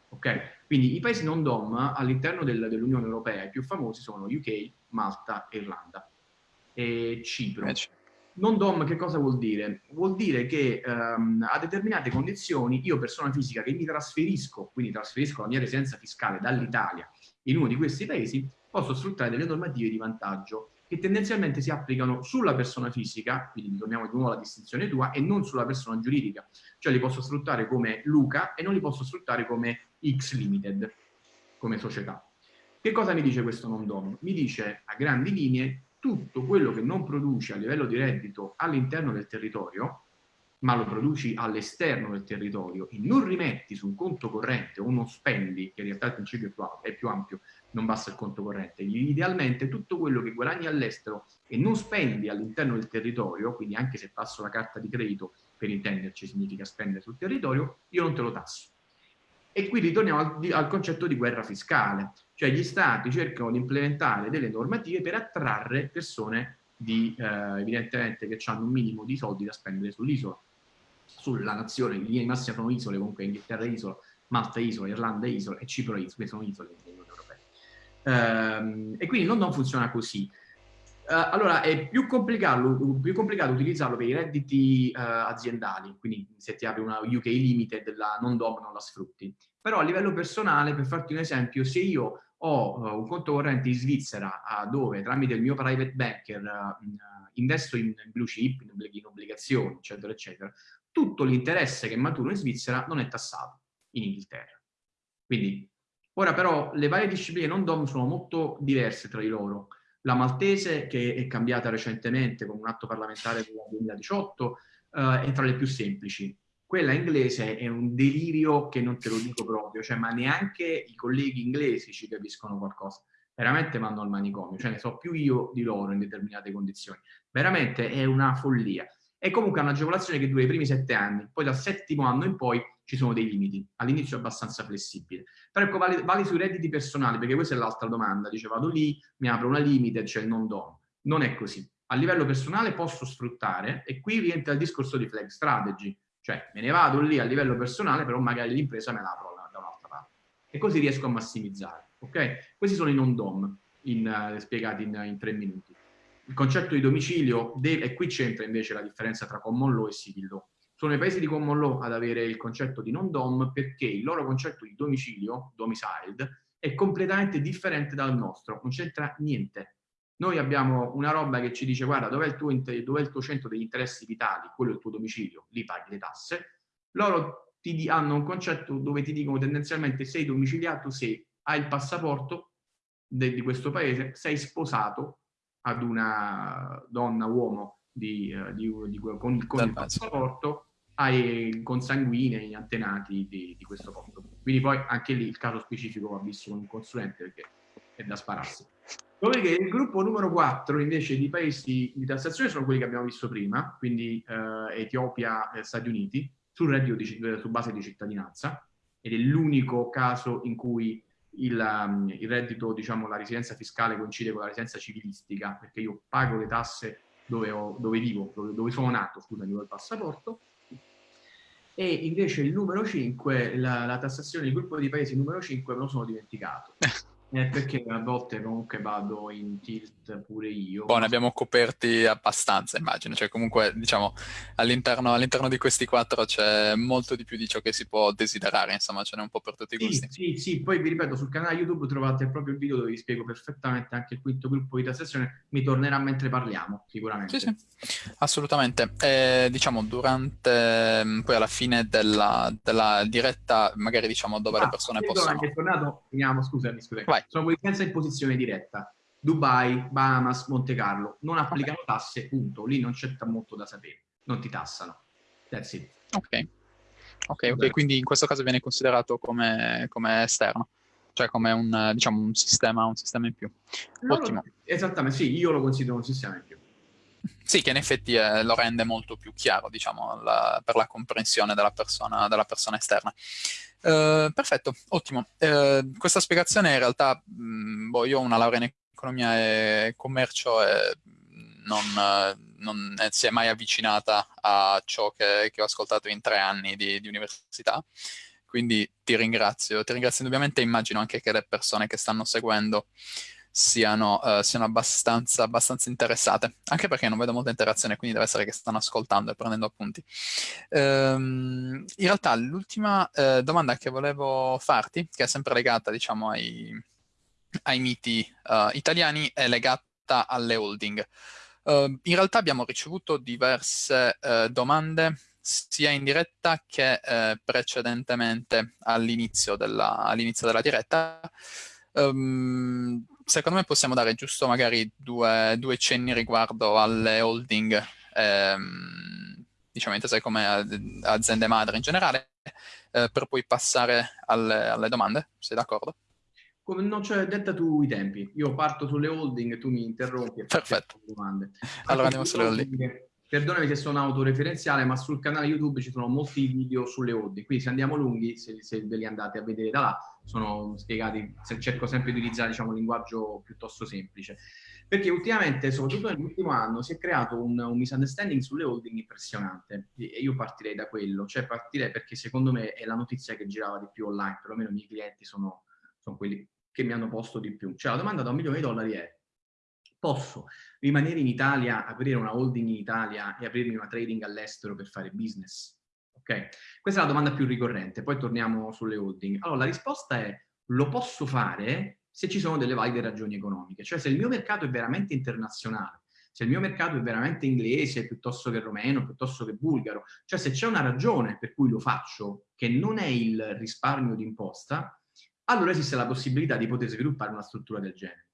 Ok? Quindi i paesi non-DOM all'interno del, dell'Unione Europea, i più famosi sono UK, Malta, Irlanda e Cipro. Eh, non DOM che cosa vuol dire? Vuol dire che ehm, a determinate condizioni io persona fisica che mi trasferisco, quindi trasferisco la mia residenza fiscale dall'Italia in uno di questi paesi, posso sfruttare delle normative di vantaggio che tendenzialmente si applicano sulla persona fisica, quindi torniamo di nuovo alla distinzione tua, e non sulla persona giuridica. Cioè li posso sfruttare come Luca e non li posso sfruttare come X Limited, come società. Che cosa mi dice questo non DOM? Mi dice a grandi linee tutto quello che non produci a livello di reddito all'interno del territorio, ma lo produci all'esterno del territorio e non rimetti su un conto corrente o non spendi, che in realtà il principio è più ampio, non basta il conto corrente, idealmente tutto quello che guadagni all'estero e non spendi all'interno del territorio, quindi anche se passo la carta di credito, per intenderci significa spendere sul territorio, io non te lo tasso. E qui ritorniamo al, al, concetto di guerra fiscale, cioè gli stati cercano di implementare delle normative per attrarre persone di, eh, evidentemente che hanno un minimo di soldi da spendere sull'isola, sulla nazione, in linea di massima sono isole, comunque Inghilterra è isola, Malta è isola, Irlanda è isola e Cipro è isola, sono isole dell'Unione Europea. Ehm, e quindi non, non funziona così. Uh, allora, è più complicato, più complicato, utilizzarlo per i redditi uh, aziendali, quindi se ti apri una UK Limited, la non DOM non la sfrutti. Però a livello personale, per farti un esempio, se io ho uh, un conto corrente in Svizzera dove tramite il mio private banker investo in blue chip, in, in obbligazioni, eccetera, eccetera, tutto l'interesse che maturo in Svizzera non è tassato in Inghilterra. Quindi, ora però le varie discipline non DOM sono molto diverse tra di loro la maltese, che è cambiata recentemente con un atto parlamentare del 2018, eh, è tra le più semplici. Quella inglese è un delirio che non te lo dico proprio, cioè, ma neanche i colleghi inglesi ci capiscono qualcosa. Veramente vanno al manicomio, cioè ne so più io di loro in determinate condizioni. Veramente è una follia. È comunque un'agevolazione che dura i primi sette anni, poi dal settimo anno in poi ci sono dei limiti, all'inizio è abbastanza flessibile. Però ecco, vale, vale sui redditi personali, perché questa è l'altra domanda, dice vado lì, mi apro una limite, il non dono. Non è così. A livello personale posso sfruttare, e qui rientra il discorso di flag strategy, cioè me ne vado lì a livello personale, però magari l'impresa me la apro da un'altra parte. E così riesco a massimizzare, ok? Questi sono i non DOM, in, uh, spiegati in, in, tre minuti. Il concetto di domicilio, deve, e qui c'entra invece la differenza tra common law e civil law sono i paesi di common law ad avere il concetto di non-dom perché il loro concetto di domicilio, domiciled, è completamente differente dal nostro, non c'entra niente. Noi abbiamo una roba che ci dice guarda dov'è il, tuo, dov il tuo centro degli interessi vitali, quello è il tuo domicilio, lì paghi le tasse. Loro ti hanno un concetto dove ti dicono tendenzialmente sei domiciliato se hai il passaporto di questo paese, sei sposato ad una donna, uomo di, uh, di, di, con, il, con il passaporto ai consanguinei antenati di, di questo posto. Quindi poi anche lì il caso specifico va visto con un consulente perché è da spararsi. Dopodiché il gruppo numero 4 invece di paesi di tassazione sono quelli che abbiamo visto prima, quindi eh, Etiopia e Stati Uniti, sul reddito di, eh, su base di cittadinanza, ed è l'unico caso in cui il, um, il, reddito, diciamo, la residenza fiscale coincide con la residenza civilistica, perché io pago le tasse dove, ho, dove vivo, dove, dove, sono nato, scusami, con il passaporto, e invece il numero 5, la, la tassazione, il gruppo di paesi numero 5 me lo sono dimenticato. [laughs] Eh, perché a volte comunque vado in tilt pure io. Boh, ne abbiamo coperti abbastanza, immagino. Cioè, comunque, diciamo, all'interno, all'interno, di questi quattro c'è molto di più di ciò che si può desiderare, insomma, ce n'è un po' per tutti i gusti. Sì, sì. Poi vi ripeto, sul canale YouTube trovate proprio il video dove vi spiego perfettamente anche il quinto gruppo di tassazione. Mi tornerà mentre parliamo, sicuramente. Sì, sì, assolutamente. Eh, diciamo, durante, mm, poi alla fine della, della diretta, magari diciamo dove ah, le persone possono... È tornato, finiamo, scusami, scusami. Vai. Sono quelli senza imposizione diretta. Dubai, Bahamas, Monte Carlo, non applicano okay. tasse, punto. Lì non c'è molto da sapere, non ti tassano. That's it. Ok, ok, ok. Quindi in questo caso viene considerato come, come esterno, cioè come un, diciamo, un, sistema, un sistema in più. No, Ottimo. esattamente, sì, io lo considero un sistema in più. Sì, che in effetti eh, lo rende molto più chiaro, diciamo, la, per la comprensione della persona, della persona esterna. Uh, perfetto, ottimo. Uh, questa spiegazione in realtà, mh, mm, boh, io ho una laurea in economia e commercio e non, non si è mai avvicinata a ciò che, che, ho ascoltato in tre anni di, di università. Quindi ti ringrazio, ti ringrazio indubbiamente e immagino anche che le persone che stanno seguendo siano, uh, siano abbastanza, abbastanza, interessate, anche perché non vedo molta interazione, quindi deve essere che stanno ascoltando e prendendo appunti. Um, in realtà l'ultima uh, domanda che volevo farti, che è sempre legata diciamo ai, ai miti uh, italiani, è legata alle holding. in realtà abbiamo ricevuto diverse domande sia in diretta che precedentemente all'inizio della, all della diretta. Um, secondo me possiamo dare giusto magari due, due cenni riguardo alle holding, ehm, diciamo intese come aziende madre in generale, eh, per poi passare alle, alle domande, sei d'accordo? Come non c'è, detta tu i tempi. Io parto sulle holding e tu mi interrompi e Perfetto. Allora andiamo sulle holding. Perdonami se sono autoreferenziale, ma sul canale YouTube ci sono molti video sulle holding, quindi se andiamo lunghi, se, se ve li andate a vedere da là, sono spiegati, se cerco sempre di utilizzare diciamo, un linguaggio piuttosto semplice. Perché ultimamente, soprattutto nell'ultimo anno, si è creato un, un, misunderstanding sulle holding impressionante e io partirei da quello, cioè partirei perché secondo me è la notizia che girava di più online, perlomeno i miei clienti sono, sono quelli che mi hanno posto di più. Cioè la domanda da un milione di dollari è posso rimanere in Italia, aprire una holding in Italia e aprirmi una trading all'estero per fare business? Ok? Questa è la domanda più ricorrente, poi torniamo sulle holding. Allora, la risposta è lo posso fare se ci sono delle valide ragioni economiche, cioè se il mio mercato è veramente internazionale, se il mio mercato è veramente inglese piuttosto che romeno, piuttosto che bulgaro, cioè se c'è una ragione per cui lo faccio che non è il risparmio d'imposta, allora esiste la possibilità di poter sviluppare una struttura del genere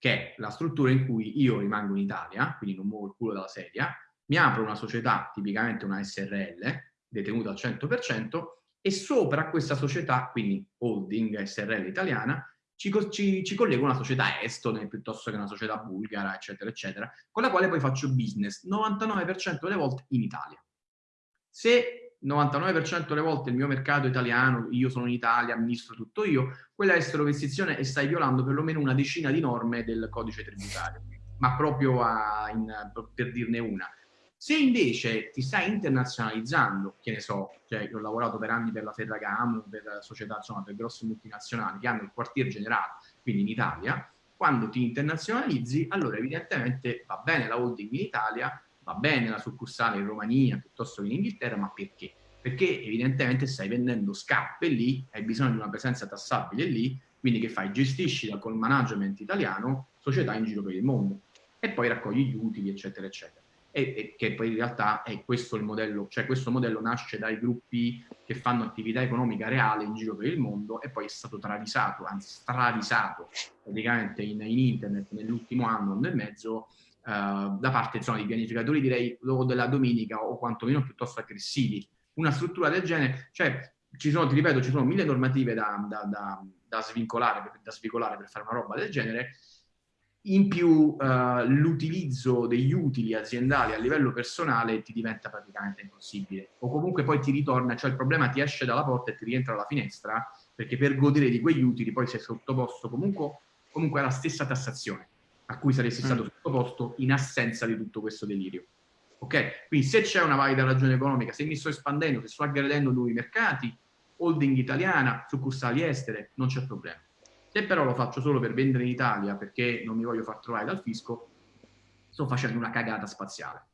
che è la struttura in cui io rimango in Italia, quindi non muovo il culo dalla sedia, mi apro una società, tipicamente una SRL, detenuta al 100%, e sopra questa società, quindi holding SRL italiana, ci, ci, ci collego una società estone piuttosto che una società bulgara, eccetera, eccetera, con la quale poi faccio business 99% delle volte in Italia. Se 99% delle volte il mio mercato italiano, io sono in Italia, amministro tutto io, quella estero investizione e stai violando perlomeno una decina di norme del codice tributario, ma proprio a, in, per dirne una. Se invece ti stai internazionalizzando, che ne so, cioè io ho lavorato per anni per la Ferragamo, per società, insomma, per grosse multinazionali che hanno il quartier generale, quindi in Italia, quando ti internazionalizzi, allora evidentemente va bene la holding in Italia, va bene la succursale in Romania piuttosto che in Inghilterra, ma perché? Perché evidentemente stai vendendo scarpe lì, hai bisogno di una presenza tassabile lì, quindi che fai? Gestisci dal col management italiano società in giro per il mondo e poi raccogli gli utili, eccetera, eccetera. E, e, che poi in realtà è questo il modello, cioè questo modello nasce dai gruppi che fanno attività economica reale in giro per il mondo e poi è stato travisato, anzi stravisato praticamente in, in internet nell'ultimo anno, nel mezzo, da parte insomma, di pianificatori direi o della domenica o quantomeno piuttosto aggressivi. Una struttura del genere, cioè ci sono, ti ripeto, ci sono mille normative da, da, da, da svincolare, svincolare per fare una roba del genere, in più uh, l'utilizzo degli utili aziendali a livello personale ti diventa praticamente impossibile. O comunque poi ti ritorna, cioè il problema ti esce dalla porta e ti rientra dalla finestra perché per godere di quegli utili poi sei sottoposto comunque, comunque alla stessa tassazione a cui saresti stato mm. sottoposto in assenza di tutto questo delirio. Ok? Quindi se c'è una valida ragione economica, se mi sto espandendo, se sto aggredendo nuovi mercati, holding italiana, succursali estere, non c'è problema. Se però lo faccio solo per vendere in Italia perché non mi voglio far trovare dal fisco, sto facendo una cagata spaziale.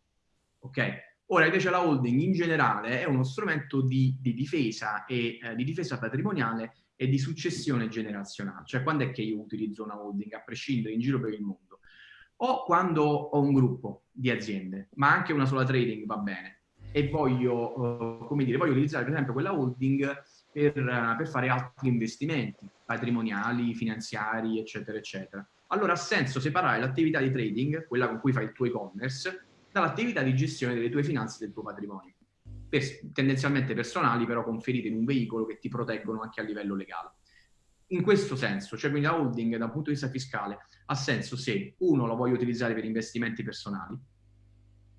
Ok? Ora invece la holding in generale è uno strumento di, di difesa e eh, di difesa patrimoniale e di successione generazionale. Cioè quando è che io utilizzo una holding, a prescindere in giro per il mondo? O quando ho un gruppo di aziende, ma anche una sola trading va bene, e voglio, uh, come dire, voglio utilizzare per esempio quella holding per, per fare altri investimenti patrimoniali, finanziari, eccetera, eccetera. Allora ha senso separare l'attività di trading, quella con cui fai il tuo e-commerce, dall'attività di gestione delle tue finanze e del tuo patrimonio. Per, tendenzialmente personali, però conferite in un veicolo che ti proteggono anche a livello legale. In questo senso, cioè quindi la holding da un punto di vista fiscale ha senso se uno lo voglio utilizzare per investimenti personali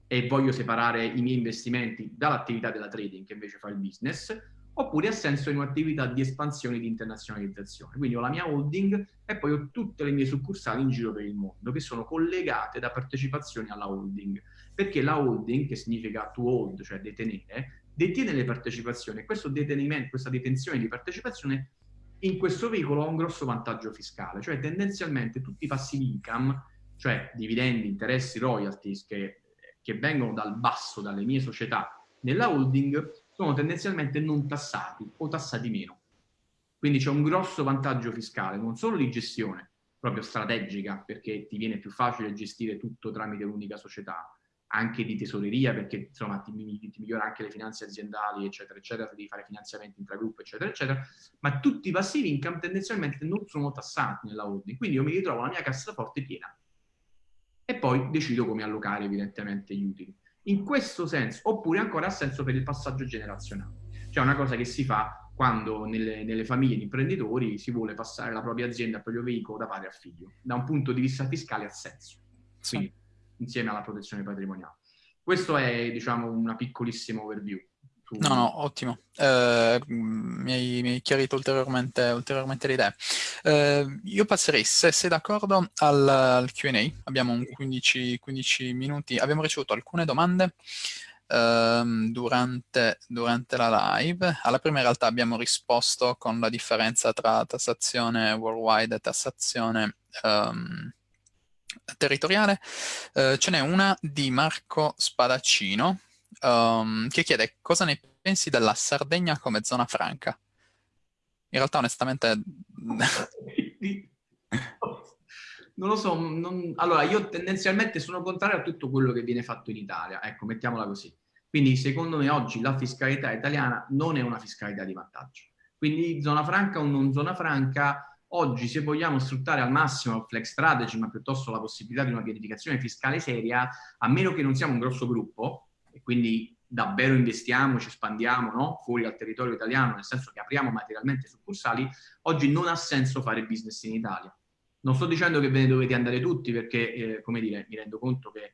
e voglio separare i miei investimenti dall'attività della trading che invece fa il business, oppure ha senso in un'attività di espansione e di internazionalizzazione. Quindi ho la mia holding e poi ho tutte le mie succursali in giro per il mondo che sono collegate da partecipazioni alla holding, perché la holding, che significa to hold, cioè detenere, detiene le partecipazioni questo detenimento, questa detenzione di partecipazione in questo veicolo ha un grosso vantaggio fiscale, cioè tendenzialmente tutti i passivi income, cioè dividendi, interessi, royalties che, che vengono dal basso, dalle mie società nella holding, sono tendenzialmente non tassati o tassati meno. Quindi c'è un grosso vantaggio fiscale, non solo di gestione, proprio strategica, perché ti viene più facile gestire tutto tramite un'unica società, anche di tesoreria, perché insomma ti, ti, migliora anche le finanze aziendali, eccetera, eccetera, se devi fare finanziamenti intragruppo, eccetera, eccetera, ma tutti i passivi income tendenzialmente non sono tassati nella holding, quindi io mi ritrovo la mia cassaforte piena e poi decido come allocare evidentemente gli utili in questo senso, oppure ancora ha senso per il passaggio generazionale. Cioè una cosa che si fa quando nelle, nelle, famiglie di imprenditori si vuole passare la propria azienda, il proprio veicolo da padre a figlio. Da un punto di vista fiscale ha senso, quindi insieme alla protezione patrimoniale. Questo è, diciamo, una piccolissima overview. No, no, ottimo. Eh, mi, hai, mi, hai, chiarito ulteriormente, ulteriormente le idee. Eh, io passerei, se sei d'accordo, al, al Q&A. Abbiamo un 15, 15, minuti. Abbiamo ricevuto alcune domande eh, durante, durante, la live. Alla prima in realtà abbiamo risposto con la differenza tra tassazione worldwide e tassazione um, territoriale. Eh, ce n'è una di Marco Spadaccino um, che chiede cosa ne pensi della Sardegna come zona franca. In realtà onestamente... [laughs] non lo so, non... allora io tendenzialmente sono contrario a tutto quello che viene fatto in Italia, ecco, mettiamola così. Quindi secondo me oggi la fiscalità italiana non è una fiscalità di vantaggio. Quindi zona franca o non zona franca, oggi se vogliamo sfruttare al massimo il flex strategy, ma piuttosto la possibilità di una pianificazione fiscale seria, a meno che non siamo un grosso gruppo, e quindi davvero investiamo, ci espandiamo no? fuori dal territorio italiano, nel senso che apriamo materialmente succursali, oggi non ha senso fare business in Italia. Non sto dicendo che ve ne dovete andare tutti perché, eh, come dire, mi rendo conto che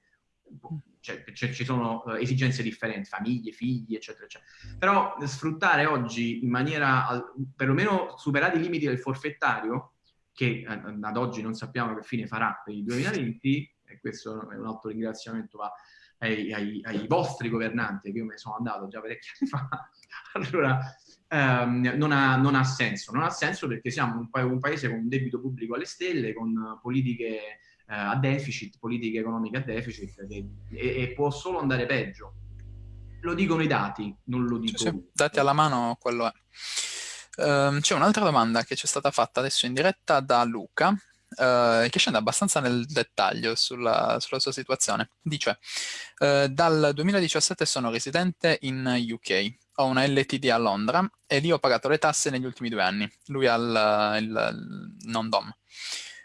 cioè, ci sono uh, esigenze differenti, famiglie, figli, eccetera, eccetera. Però sfruttare oggi in maniera, perlomeno superati i limiti del forfettario, che uh, ad oggi non sappiamo che fine farà per il 2020, [laughs] e questo è un altro ringraziamento va ai, ai, ai, vostri governanti, che io me ne sono andato già parecchi anni fa, [laughs] allora ehm, non, ha, non, ha, senso. Non ha senso perché siamo un, pa un, paese con un debito pubblico alle stelle, con politiche eh, a deficit, politiche economiche a deficit, e, e, può solo andare peggio. Lo dicono i dati, non lo dico. Sì. Dati alla mano, quello è. Um, C'è un'altra domanda che ci è stata fatta adesso in diretta da Luca, Uh, che scende abbastanza nel dettaglio sulla, sulla sua situazione. Dice, uh, dal 2017 sono residente in UK, ho una LTD a Londra e lì ho pagato le tasse negli ultimi due anni, lui ha il, il non-dom.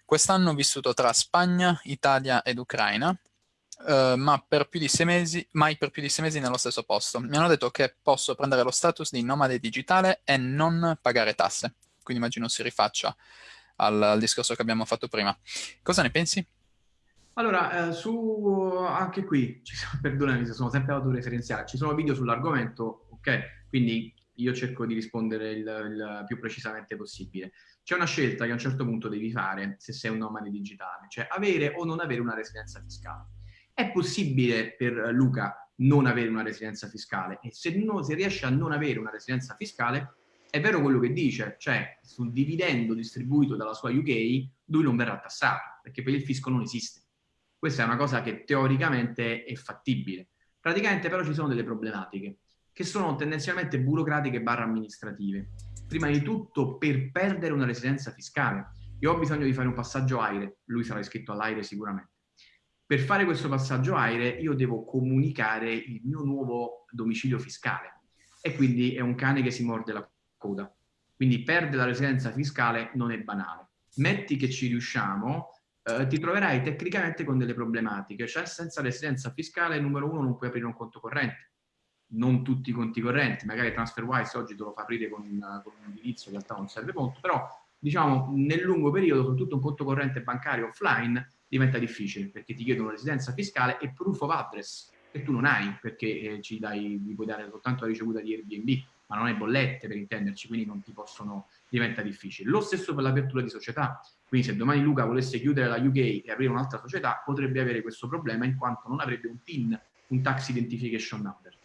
Quest'anno ho vissuto tra Spagna, Italia ed Ucraina uh, ma per più di sei mesi, mai per più di sei mesi nello stesso posto. Mi hanno detto che posso prendere lo status di nomade digitale e non pagare tasse. Quindi immagino si rifaccia al, al discorso che abbiamo fatto prima. Cosa ne pensi? Allora, eh, su anche qui, sono, [laughs] perdonami se sono sempre autoreferenziale, ci sono video sull'argomento, ok? Quindi io cerco di rispondere il, il, più precisamente possibile. C'è una scelta che a un certo punto devi fare se sei un nomade digitale, cioè avere o non avere una residenza fiscale. È possibile per Luca non avere una residenza fiscale e se, no, se riesce a non avere una residenza fiscale, è vero quello che dice, cioè sul dividendo distribuito dalla sua UK lui non verrà tassato, perché per il fisco non esiste. Questa è una cosa che teoricamente è fattibile. Praticamente però ci sono delle problematiche che sono tendenzialmente burocratiche barra amministrative. Prima di tutto, per perdere una residenza fiscale, io ho bisogno di fare un passaggio AIRE, lui sarà iscritto all'AIRE sicuramente. Per fare questo passaggio AIRE io devo comunicare il mio nuovo domicilio fiscale e quindi è un cane che si morde la coda. Quindi perdere la residenza fiscale non è banale. Metti che ci riusciamo, eh, ti troverai tecnicamente con delle problematiche, cioè senza residenza fiscale, numero uno, non puoi aprire un conto corrente non tutti i conti correnti, magari TransferWise oggi te lo fa aprire con un, con un indirizzo, in realtà non serve molto, però diciamo nel lungo periodo, soprattutto un conto corrente bancario offline, diventa difficile perché ti chiedono residenza fiscale e proof of address che tu non hai perché eh, ci dai, gli puoi dare soltanto la ricevuta di Airbnb, ma non hai bollette per intenderci, quindi non ti possono, diventa difficile. Lo stesso per l'apertura di società, quindi se domani Luca volesse chiudere la UK e aprire un'altra società, potrebbe avere questo problema in quanto non avrebbe un TIN, un Tax Identification Number.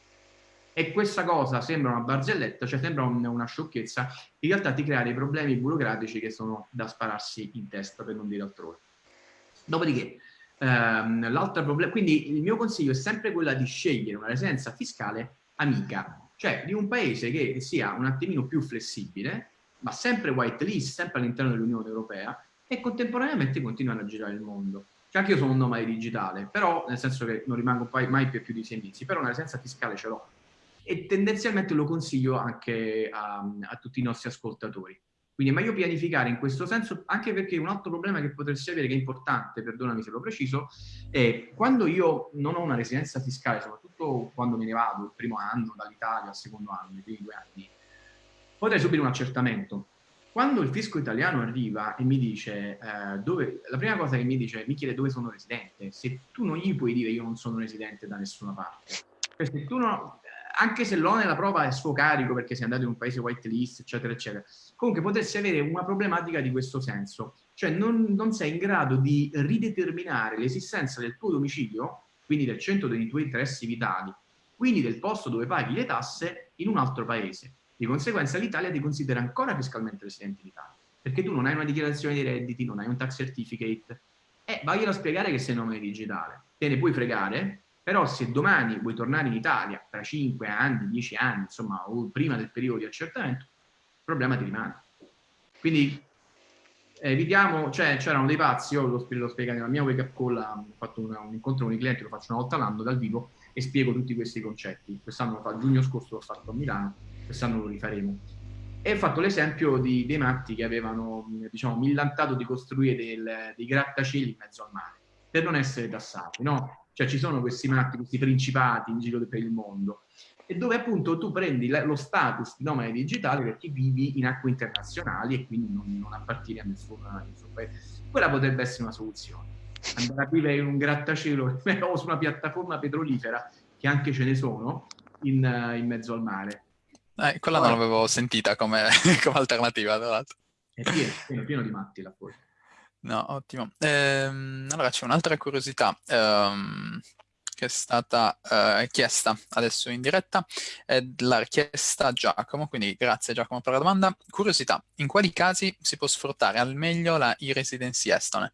E questa cosa sembra una barzelletta, cioè sembra un, una sciocchezza, in realtà ti crea dei problemi burocratici che sono da spararsi in testa, per non dire altrove. Dopodiché, ehm, l'altro problema, quindi il mio consiglio è sempre quello di scegliere una residenza fiscale amica, cioè di un paese che sia un attimino più flessibile, ma sempre white list, sempre all'interno dell'Unione Europea, e contemporaneamente continuare a girare il mondo. Cioè anche io sono un nomade digitale, però nel senso che non rimango mai più di sei mesi, però una residenza fiscale ce l'ho e tendenzialmente lo consiglio anche a, a, tutti i nostri ascoltatori. Quindi è meglio pianificare in questo senso, anche perché un altro problema che potresti avere, che è importante, perdonami se lo preciso, è quando io non ho una residenza fiscale, soprattutto quando me ne vado il primo anno dall'Italia al secondo anno, i primi due anni, potrei subire un accertamento. Quando il fisco italiano arriva e mi dice, eh, dove, la prima cosa che mi dice, mi chiede dove sono residente, se tu non gli puoi dire io non sono residente da nessuna parte, perché se tu non, anche se l'onere della prova è a suo carico perché sei andato in un paese white list, eccetera, eccetera, comunque potresti avere una problematica di questo senso, cioè non, non sei in grado di rideterminare l'esistenza del tuo domicilio, quindi del centro dei tuoi interessi vitali, quindi del posto dove paghi le tasse in un altro paese. Di conseguenza l'Italia ti considera ancora fiscalmente residente in Italia, perché tu non hai una dichiarazione dei redditi, non hai un tax certificate, e vaglielo a spiegare che sei nome digitale. Te ne puoi fregare, però se domani vuoi tornare in Italia tra 5 anni, 10 anni, insomma, o prima del periodo di accertamento, il problema ti rimane. Quindi evitiamo, cioè c'erano dei pazzi, io lo, lo spiego nella mia wake up call, ho fatto una, un incontro con i clienti, lo faccio una volta all'anno dal vivo e spiego tutti questi concetti. Quest'anno, a giugno scorso l'ho fatto a Milano, quest'anno lo rifaremo. E ho fatto l'esempio dei matti che avevano, diciamo, millantato di costruire del, dei grattacieli in mezzo al mare, per non essere tassati, no? Cioè ci sono questi matti, questi principati in giro per il mondo, e dove appunto tu prendi lo status di nomade digitale perché vivi in acque internazionali e quindi non, non appartieni a nessun, paese. Quella potrebbe essere una soluzione. Andare a vivere in un grattacielo [laughs] o su una piattaforma petrolifera, che anche ce ne sono, in, in mezzo al mare. Eh, quella Poi, non l'avevo sentita come, [laughs] come alternativa, tra l'altro. È pieno, pieno, pieno di matti là fuori. No, ottimo. Ehm, allora c'è un'altra curiosità ehm, che è stata eh, chiesta adesso in diretta, è l'ha richiesta Giacomo, quindi grazie Giacomo per la domanda. Curiosità, in quali casi si può sfruttare al meglio la e-residency estone?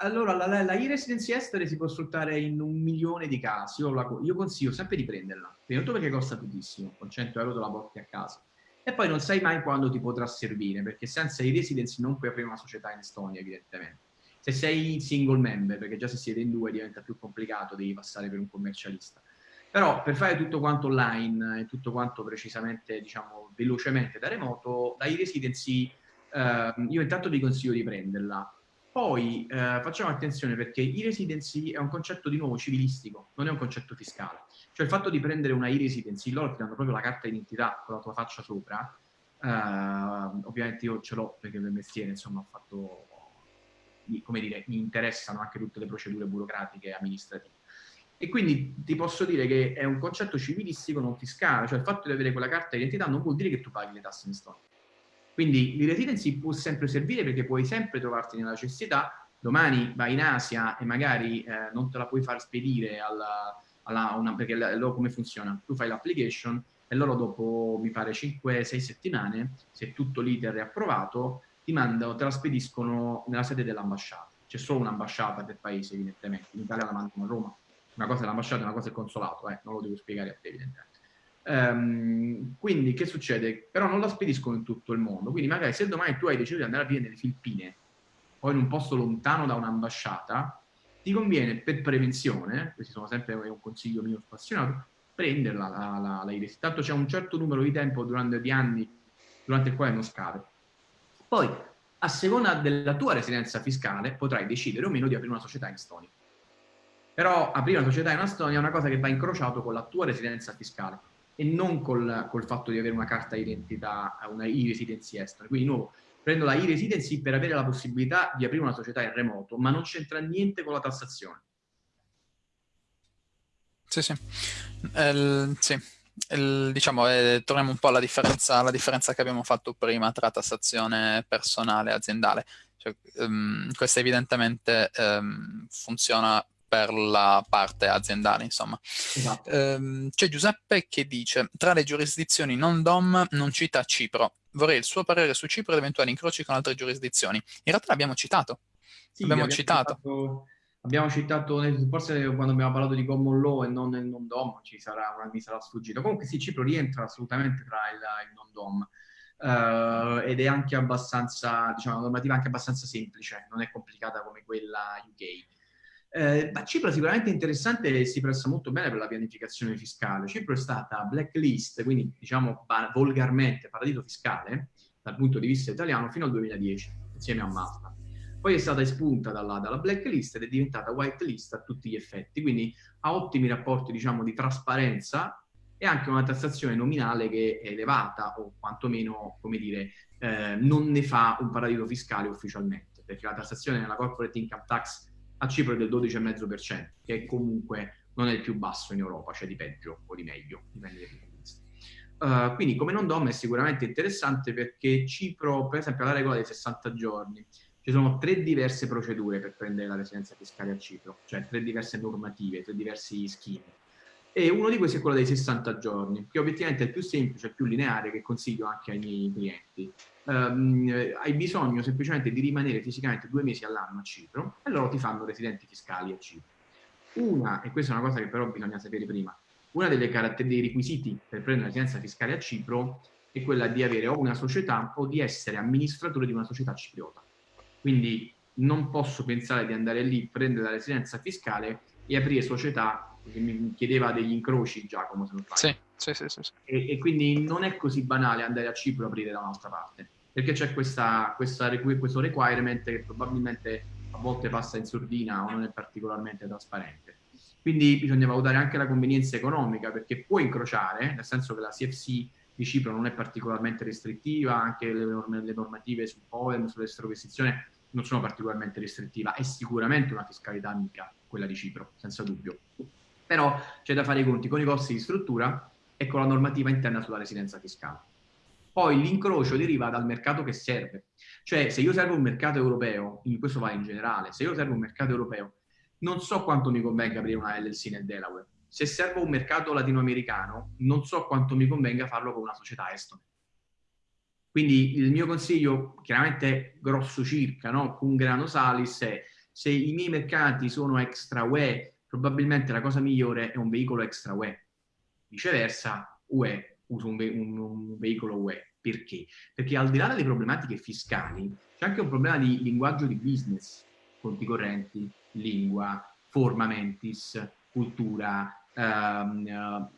Allora, la, la, la e-residency estere si può sfruttare in un milione di casi. Io, la, io consiglio sempre di prenderla, prima di tutto perché costa pochissimo, con 100 euro te la porti a casa e poi non sai mai quando ti potrà servire, perché senza i residency non puoi aprire una società in Estonia, evidentemente. Se sei single member, perché già se siete in due diventa più complicato, devi passare per un commercialista. Però per fare tutto quanto online e tutto quanto precisamente, diciamo, velocemente da remoto, la e-residency, eh, io intanto vi consiglio di prenderla. Poi eh, facciamo attenzione perché i residency è un concetto di nuovo civilistico, non è un concetto fiscale. Cioè il fatto di prendere una e-residency, loro ti danno proprio la carta d'identità con la tua faccia sopra, eh, ovviamente io ce l'ho perché per mestiere insomma ho fatto, come dire, mi interessano anche tutte le procedure burocratiche e amministrative. E quindi ti posso dire che è un concetto civilistico non fiscale, cioè il fatto di avere quella carta d'identità non vuol dire che tu paghi le tasse in Estonia quindi l'e-residency può sempre servire perché puoi sempre trovarti nella necessità, domani vai in Asia e magari eh, non te la puoi far spedire alla, alla una, perché loro come funziona? Tu fai l'application e loro dopo, mi pare, 5-6 settimane, se tutto l'iter è approvato, ti mandano, te la spediscono nella sede dell'ambasciata. C'è solo un'ambasciata del paese, evidentemente. In Italia la mandano a Roma. Una cosa è l'ambasciata una cosa è il consolato, eh. non lo devo spiegare a te, evidentemente. Um, quindi che succede? Però non la spediscono in tutto il mondo, quindi magari se domani tu hai deciso di andare a vivere nelle Filippine o in un posto lontano da un'ambasciata, ti conviene per prevenzione, questo sono sempre un consiglio mio spassionato, prenderla la, la, la IRES. Tanto c'è un certo numero di tempo durante di anni durante il quale non scade. Poi, a seconda della tua residenza fiscale, potrai decidere o meno di aprire una società in Estonia. Però aprire una società in Estonia è una cosa che va incrociato con la tua residenza fiscale e non col, col fatto di avere una carta d'identità, una e-residency estera. Quindi di nuovo, prendo la e-residency per avere la possibilità di aprire una società in remoto, ma non c'entra niente con la tassazione. Sì, sì. El, sì. El, diciamo, eh, torniamo un po' alla differenza, alla differenza, che abbiamo fatto prima tra tassazione personale e aziendale. Cioè, um, questa evidentemente um, funziona per la parte aziendale, insomma. Esatto. Ehm, c'è Giuseppe che dice, tra le giurisdizioni non DOM non cita Cipro. Vorrei il suo parere su Cipro ed eventuali incroci con altre giurisdizioni. In realtà l'abbiamo citato. Sì, abbiamo, citato. citato. Abbiamo citato, forse quando abbiamo parlato di common law e non nel non DOM, ci sarà, mi sarà sfuggito. Comunque sì, Cipro rientra assolutamente tra il, il non DOM. Uh, ed è anche abbastanza, diciamo, una normativa anche abbastanza semplice, non è complicata come quella UK. Eh, Cipro sicuramente interessante e si presta molto bene per la pianificazione fiscale. Cipro è stata blacklist, quindi diciamo volgarmente paradiso fiscale dal punto di vista italiano fino al 2010, insieme a Malta. Poi è stata espunta dalla, dalla blacklist ed è diventata whitelist a tutti gli effetti, quindi ha ottimi rapporti diciamo, di trasparenza e anche una tassazione nominale che è elevata o quantomeno, come dire, eh, non ne fa un paradiso fiscale ufficialmente, perché la tassazione nella corporate income tax a Cipro è del 12,5%, che comunque non è il più basso in Europa, cioè di peggio o di meglio, dipende dai punti di vista. Uh, quindi come non dom è sicuramente interessante perché Cipro, per esempio, ha la regola dei 60 giorni. Ci sono tre diverse procedure per prendere la residenza fiscale a Cipro, cioè tre diverse normative, tre diversi schemi. E uno di questi è quello dei 60 giorni, che obiettivamente è il più semplice, il più lineare, che consiglio anche ai miei clienti um, hai bisogno semplicemente di rimanere fisicamente due mesi all'anno a Cipro e loro ti fanno residenti fiscali a Cipro. Una, e questa è una cosa che però bisogna sapere prima, una delle dei requisiti per prendere la residenza fiscale a Cipro è quella di avere o una società o di essere amministratore di una società cipriota. Quindi non posso pensare di andare lì, prendere la residenza fiscale e aprire società, che mi chiedeva degli incroci Giacomo se non sbaglio. Sì sì, sì, sì, e, e, quindi non è così banale andare a Cipro e aprire da un'altra parte, perché c'è questa, questa, questo requirement che probabilmente a volte passa in sordina o non è particolarmente trasparente. Quindi bisogna valutare anche la convenienza economica, perché può incrociare, nel senso che la CFC di Cipro non è particolarmente restrittiva, anche le, norm le normative sul POEM, sull'esterocestione non sono particolarmente restrittive, è sicuramente una fiscalità amica quella di Cipro, senza dubbio. Però c'è da fare i conti con i costi di struttura e con la normativa interna sulla residenza fiscale. Poi l'incrocio deriva dal mercato che serve. Cioè, se io servo un mercato europeo, in questo va in generale, se io servo un mercato europeo, non so quanto mi convenga aprire una LLC nel Delaware. Se servo un mercato latinoamericano, non so quanto mi convenga farlo con una società estone. Quindi il mio consiglio, chiaramente grosso circa, no? con grano salis, è se i miei mercati sono extra UE, probabilmente la cosa migliore è un veicolo extra UE Viceversa, UE usa un, ve un, un veicolo UE. Perché? Perché al di là delle problematiche fiscali, c'è anche un problema di linguaggio di business, conti correnti, lingua, forma mentis, cultura, ehm, eh,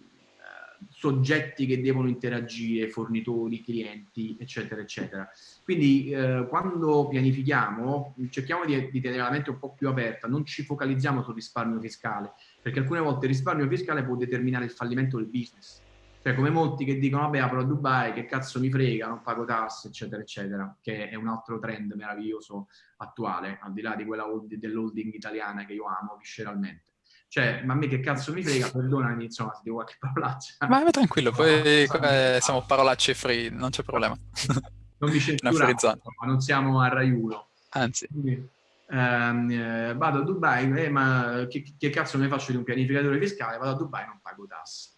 soggetti che devono interagire, fornitori, clienti, eccetera, eccetera. Quindi eh, quando pianifichiamo cerchiamo di, di, tenere la mente un po' più aperta, non ci focalizziamo sul risparmio fiscale, perché alcune volte il risparmio fiscale può determinare il fallimento del business. Cioè come molti che dicono vabbè apro a Dubai, che cazzo mi frega, non pago tasse, eccetera, eccetera, che è un altro trend meraviglioso attuale, al di là di quella dell'holding italiana che io amo visceralmente. Cioè, ma a me che cazzo mi frega, perdonami, insomma, se dico qualche parolaccia. Ma tranquillo, poi no, siamo parolacce free, non c'è problema. [laughs] Non mi censuriamo, ma non siamo a Rai 1. Anzi. Quindi, ehm, eh, vado a Dubai, eh, ma che, che, cazzo ne faccio di un pianificatore fiscale? Vado a Dubai e non pago tasse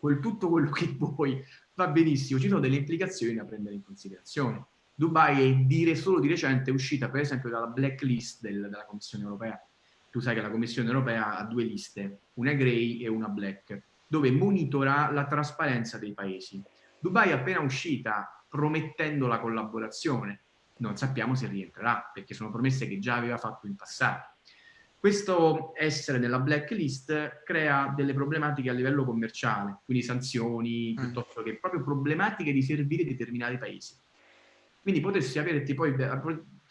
quel, tutto quello che vuoi va benissimo, ci sono delle implicazioni da prendere in considerazione. Dubai è dire, solo di recente uscita per esempio dalla blacklist del, della Commissione Europea. Tu sai che la Commissione Europea ha due liste, una grey e una black, dove monitora la trasparenza dei paesi. Dubai è appena uscita promettendo la collaborazione, non sappiamo se rientrerà, perché sono promesse che già aveva fatto in passato. Questo essere nella blacklist crea delle problematiche a livello commerciale, quindi sanzioni, mm. piuttosto che proprio problematiche di servire determinati paesi. Quindi potresti averti poi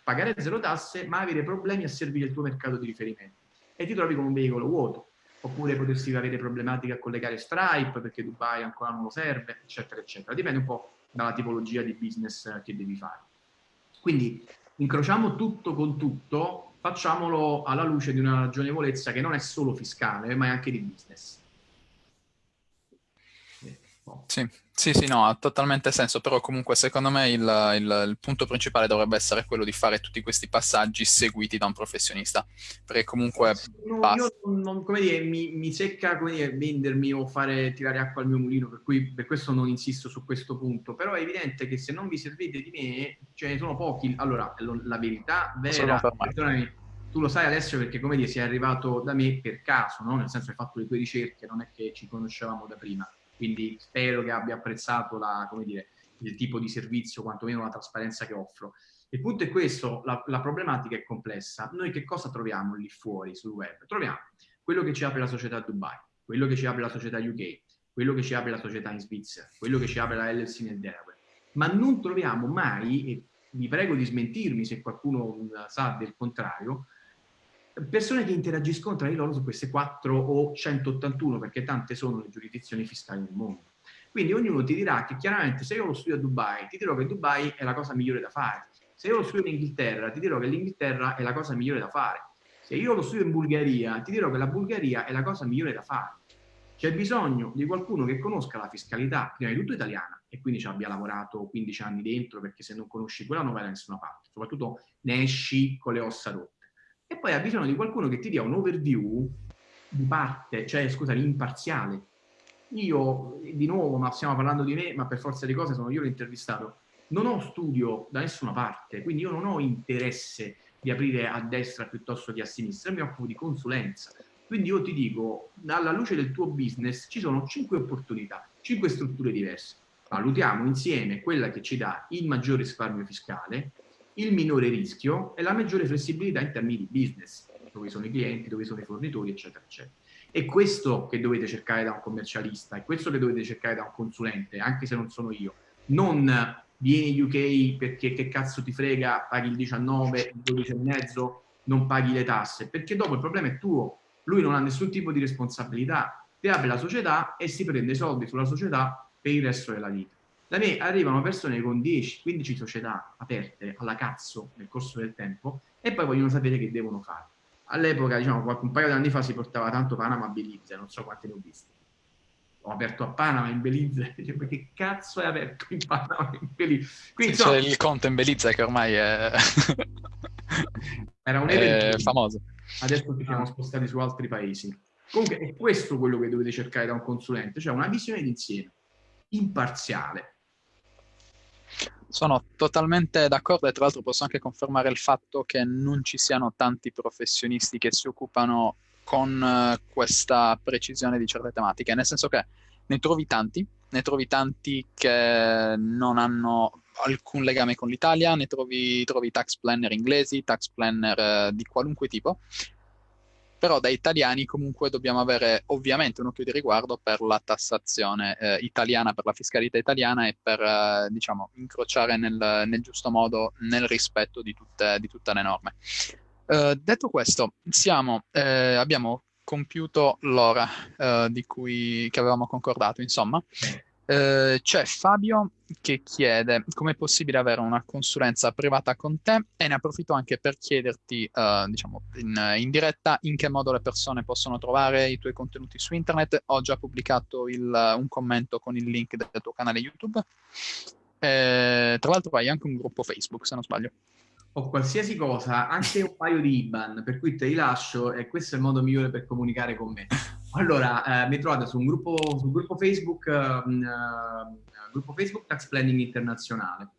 pagare zero tasse, ma avere problemi a servire il tuo mercato di riferimento. E ti trovi con un veicolo vuoto. Oppure potresti avere problematiche a collegare Stripe, perché Dubai ancora non lo serve, eccetera, eccetera. Dipende un po' dalla tipologia di business che devi fare. Quindi incrociamo tutto con tutto facciamolo alla luce di una ragionevolezza che non è solo fiscale, ma è anche di business. Sì, sì, sì, no, ha totalmente senso, però comunque secondo me il, il, il, punto principale dovrebbe essere quello di fare tutti questi passaggi seguiti da un professionista, perché comunque... No, io non, come dire, mi, mi secca come dire, vendermi o fare tirare acqua al mio mulino, per cui per questo non insisto su questo punto, però è evidente che se non vi servite di me, ce ne sono pochi. Allora, la verità vera, perdonami, tu lo sai Alessio perché come dire sei arrivato da me per caso, no? nel senso hai fatto le tue ricerche, non è che ci conoscevamo da prima quindi spero che abbia apprezzato la, dire, il tipo di servizio, quantomeno la trasparenza che offro. Il punto è questo, la, la, problematica è complessa. Noi che cosa troviamo lì fuori sul web? Troviamo quello che ci apre la società Dubai, quello che ci apre la società UK, quello che ci apre la società in Svizzera, quello che ci apre la LLC nel Delaware, ma non troviamo mai, e vi prego di smentirmi se qualcuno sa del contrario, persone che interagiscono tra di loro su queste 4 o 181, perché tante sono le giurisdizioni fiscali nel mondo. Quindi ognuno ti dirà che chiaramente se io lo studio a Dubai, ti dirò che Dubai è la cosa migliore da fare. Se io lo studio in Inghilterra, ti dirò che l'Inghilterra è la cosa migliore da fare. Se io lo studio in Bulgaria, ti dirò che la Bulgaria è la cosa migliore da fare. C'è bisogno di qualcuno che conosca la fiscalità, prima di tutto italiana, e quindi ci abbia lavorato 15 anni dentro, perché se non conosci quella non vai da nessuna parte. Soprattutto ne esci con le ossa rotte e poi ha bisogno di qualcuno che ti dia un overview di parte, cioè scusami, imparziale. Io, di nuovo, ma stiamo parlando di me, ma per forza di cose sono io l'intervistato, non ho studio da nessuna parte, quindi io non ho interesse di aprire a destra piuttosto che a sinistra, mi occupo di consulenza. Quindi io ti dico, alla luce del tuo business ci sono cinque opportunità, cinque strutture diverse. Valutiamo insieme quella che ci dà il maggior risparmio fiscale, il minore rischio e la maggiore flessibilità in termini di business, dove sono i clienti, dove sono i fornitori, eccetera, eccetera. È questo che dovete cercare da un commercialista, è questo che dovete cercare da un consulente, anche se non sono io. Non vieni UK perché che cazzo ti frega, paghi il 19, il 12 e mezzo, non paghi le tasse, perché dopo il problema è tuo, lui non ha nessun tipo di responsabilità, ti apre la società e si prende i soldi sulla società per il resto della vita. Da me arrivano persone con 10-15 società aperte alla cazzo nel corso del tempo e poi vogliono sapere che devono fare. All'epoca, diciamo, un paio di anni fa si portava tanto Panama a Belize, non so quante ne ho viste. Ho aperto a Panama in Belize, [laughs] dicevo, che cazzo hai aperto in Panama in Belize? Quindi, sì, C'è il conto in Belize che ormai è... [laughs] Era un [laughs] evento famoso. Adesso ci siamo spostati su altri paesi. Comunque è questo quello che dovete cercare da un consulente, cioè una visione d'insieme, imparziale, sono totalmente d'accordo e tra l'altro posso anche confermare il fatto che non ci siano tanti professionisti che si occupano con eh, questa precisione di certe tematiche, nel senso che ne trovi tanti, ne trovi tanti che non hanno alcun legame con l'Italia, ne trovi, trovi tax planner inglesi, tax planner eh, di qualunque tipo, però da italiani comunque dobbiamo avere ovviamente un occhio di riguardo per la tassazione eh, italiana, per la fiscalità italiana e per eh, diciamo, incrociare nel, nel, giusto modo nel rispetto di tutte, di tutte le norme. Uh, detto questo, siamo, eh, abbiamo compiuto l'ora uh, di cui che avevamo concordato, insomma. Uh, c'è Fabio che chiede come è possibile avere una consulenza privata con te e ne approfitto anche per chiederti, diciamo, in, in, diretta in che modo le persone possono trovare i tuoi contenuti su internet. Ho già pubblicato il, un commento con il link del tuo canale YouTube. Eh, tra l'altro hai anche un gruppo Facebook, se non sbaglio o qualsiasi cosa, anche un paio di IBAN, per cui te li lascio e questo è il modo migliore per comunicare con me. Allora, eh, mi trovate su un gruppo, sul gruppo Facebook, uh, gruppo Facebook Tax Planning Internazionale,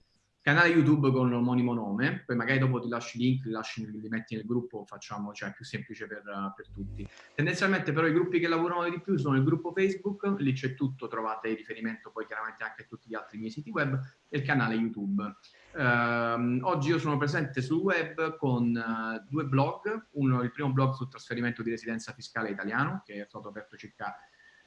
canale YouTube con l'omonimo nome, poi magari dopo ti lasci i link, li, lasci, li metti nel gruppo, facciamo, cioè è più semplice per, per, tutti. Tendenzialmente però i gruppi che lavorano di più sono il gruppo Facebook, lì c'è tutto, trovate riferimento poi chiaramente anche a tutti gli altri miei siti web, e il canale YouTube. Uh, oggi io sono presente sul web con uh, due blog, uno il primo blog sul trasferimento di residenza fiscale italiano, che è stato aperto circa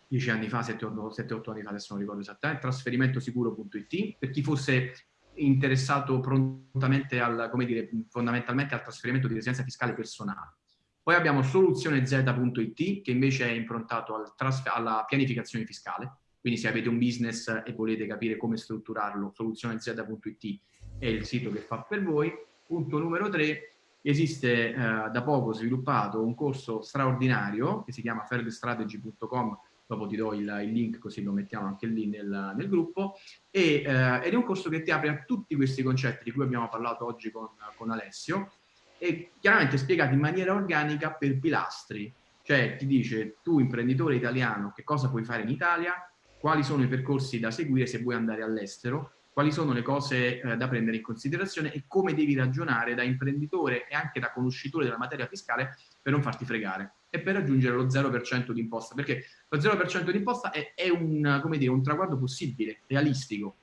10 anni fa, 7-8 anni fa, adesso non ricordo esattamente, trasferimentosicuro.it, per chi fosse interessato prontamente al, come dire, fondamentalmente al trasferimento di residenza fiscale personale. Poi abbiamo soluzionez.it, che invece è improntato al alla pianificazione fiscale, quindi se avete un business e volete capire come strutturarlo, soluzionez.it è il sito che fa per voi. Punto numero tre, esiste eh, da poco sviluppato un corso straordinario che si chiama fairstrategy.com dopo ti do il, il, link così lo mettiamo anche lì nel, nel gruppo, e, eh, ed è un corso che ti apre a tutti questi concetti di cui abbiamo parlato oggi con, con Alessio, e chiaramente spiegati in maniera organica per pilastri, cioè ti dice tu imprenditore italiano che cosa puoi fare in Italia, quali sono i percorsi da seguire se vuoi andare all'estero, quali sono le cose eh, da prendere in considerazione e come devi ragionare da imprenditore e anche da conoscitore della materia fiscale per non farti fregare e per raggiungere lo 0% di imposta, perché lo 0% di imposta è, è un, dire, un traguardo possibile, realistico,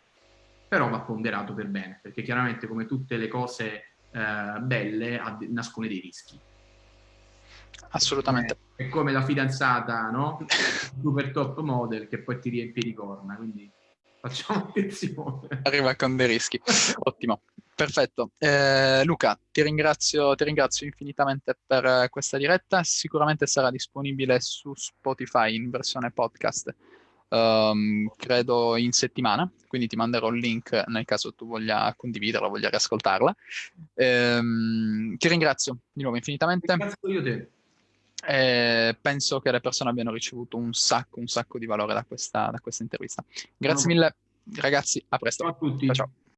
però va ponderato per bene, perché chiaramente come tutte le cose eh, belle nascono dei rischi. Assolutamente. È, è come la fidanzata, no? Super top model che poi ti riempie di corna, quindi facciamo [laughs] attenzione. Arriva con dei rischi. Ottimo. Perfetto. Eh, Luca, ti ringrazio, ti ringrazio, infinitamente per eh, questa diretta. Sicuramente sarà disponibile su Spotify in versione podcast, um, credo in settimana, quindi ti manderò il link nel caso tu voglia condividerla, voglia riascoltarla. Eh, ti ringrazio di nuovo infinitamente. Grazie io te. Eh, penso che le persone abbiano ricevuto un sacco, un sacco di valore da questa, da questa intervista. Grazie no. mille, ragazzi. A presto. Ciao a tutti. ciao. ciao.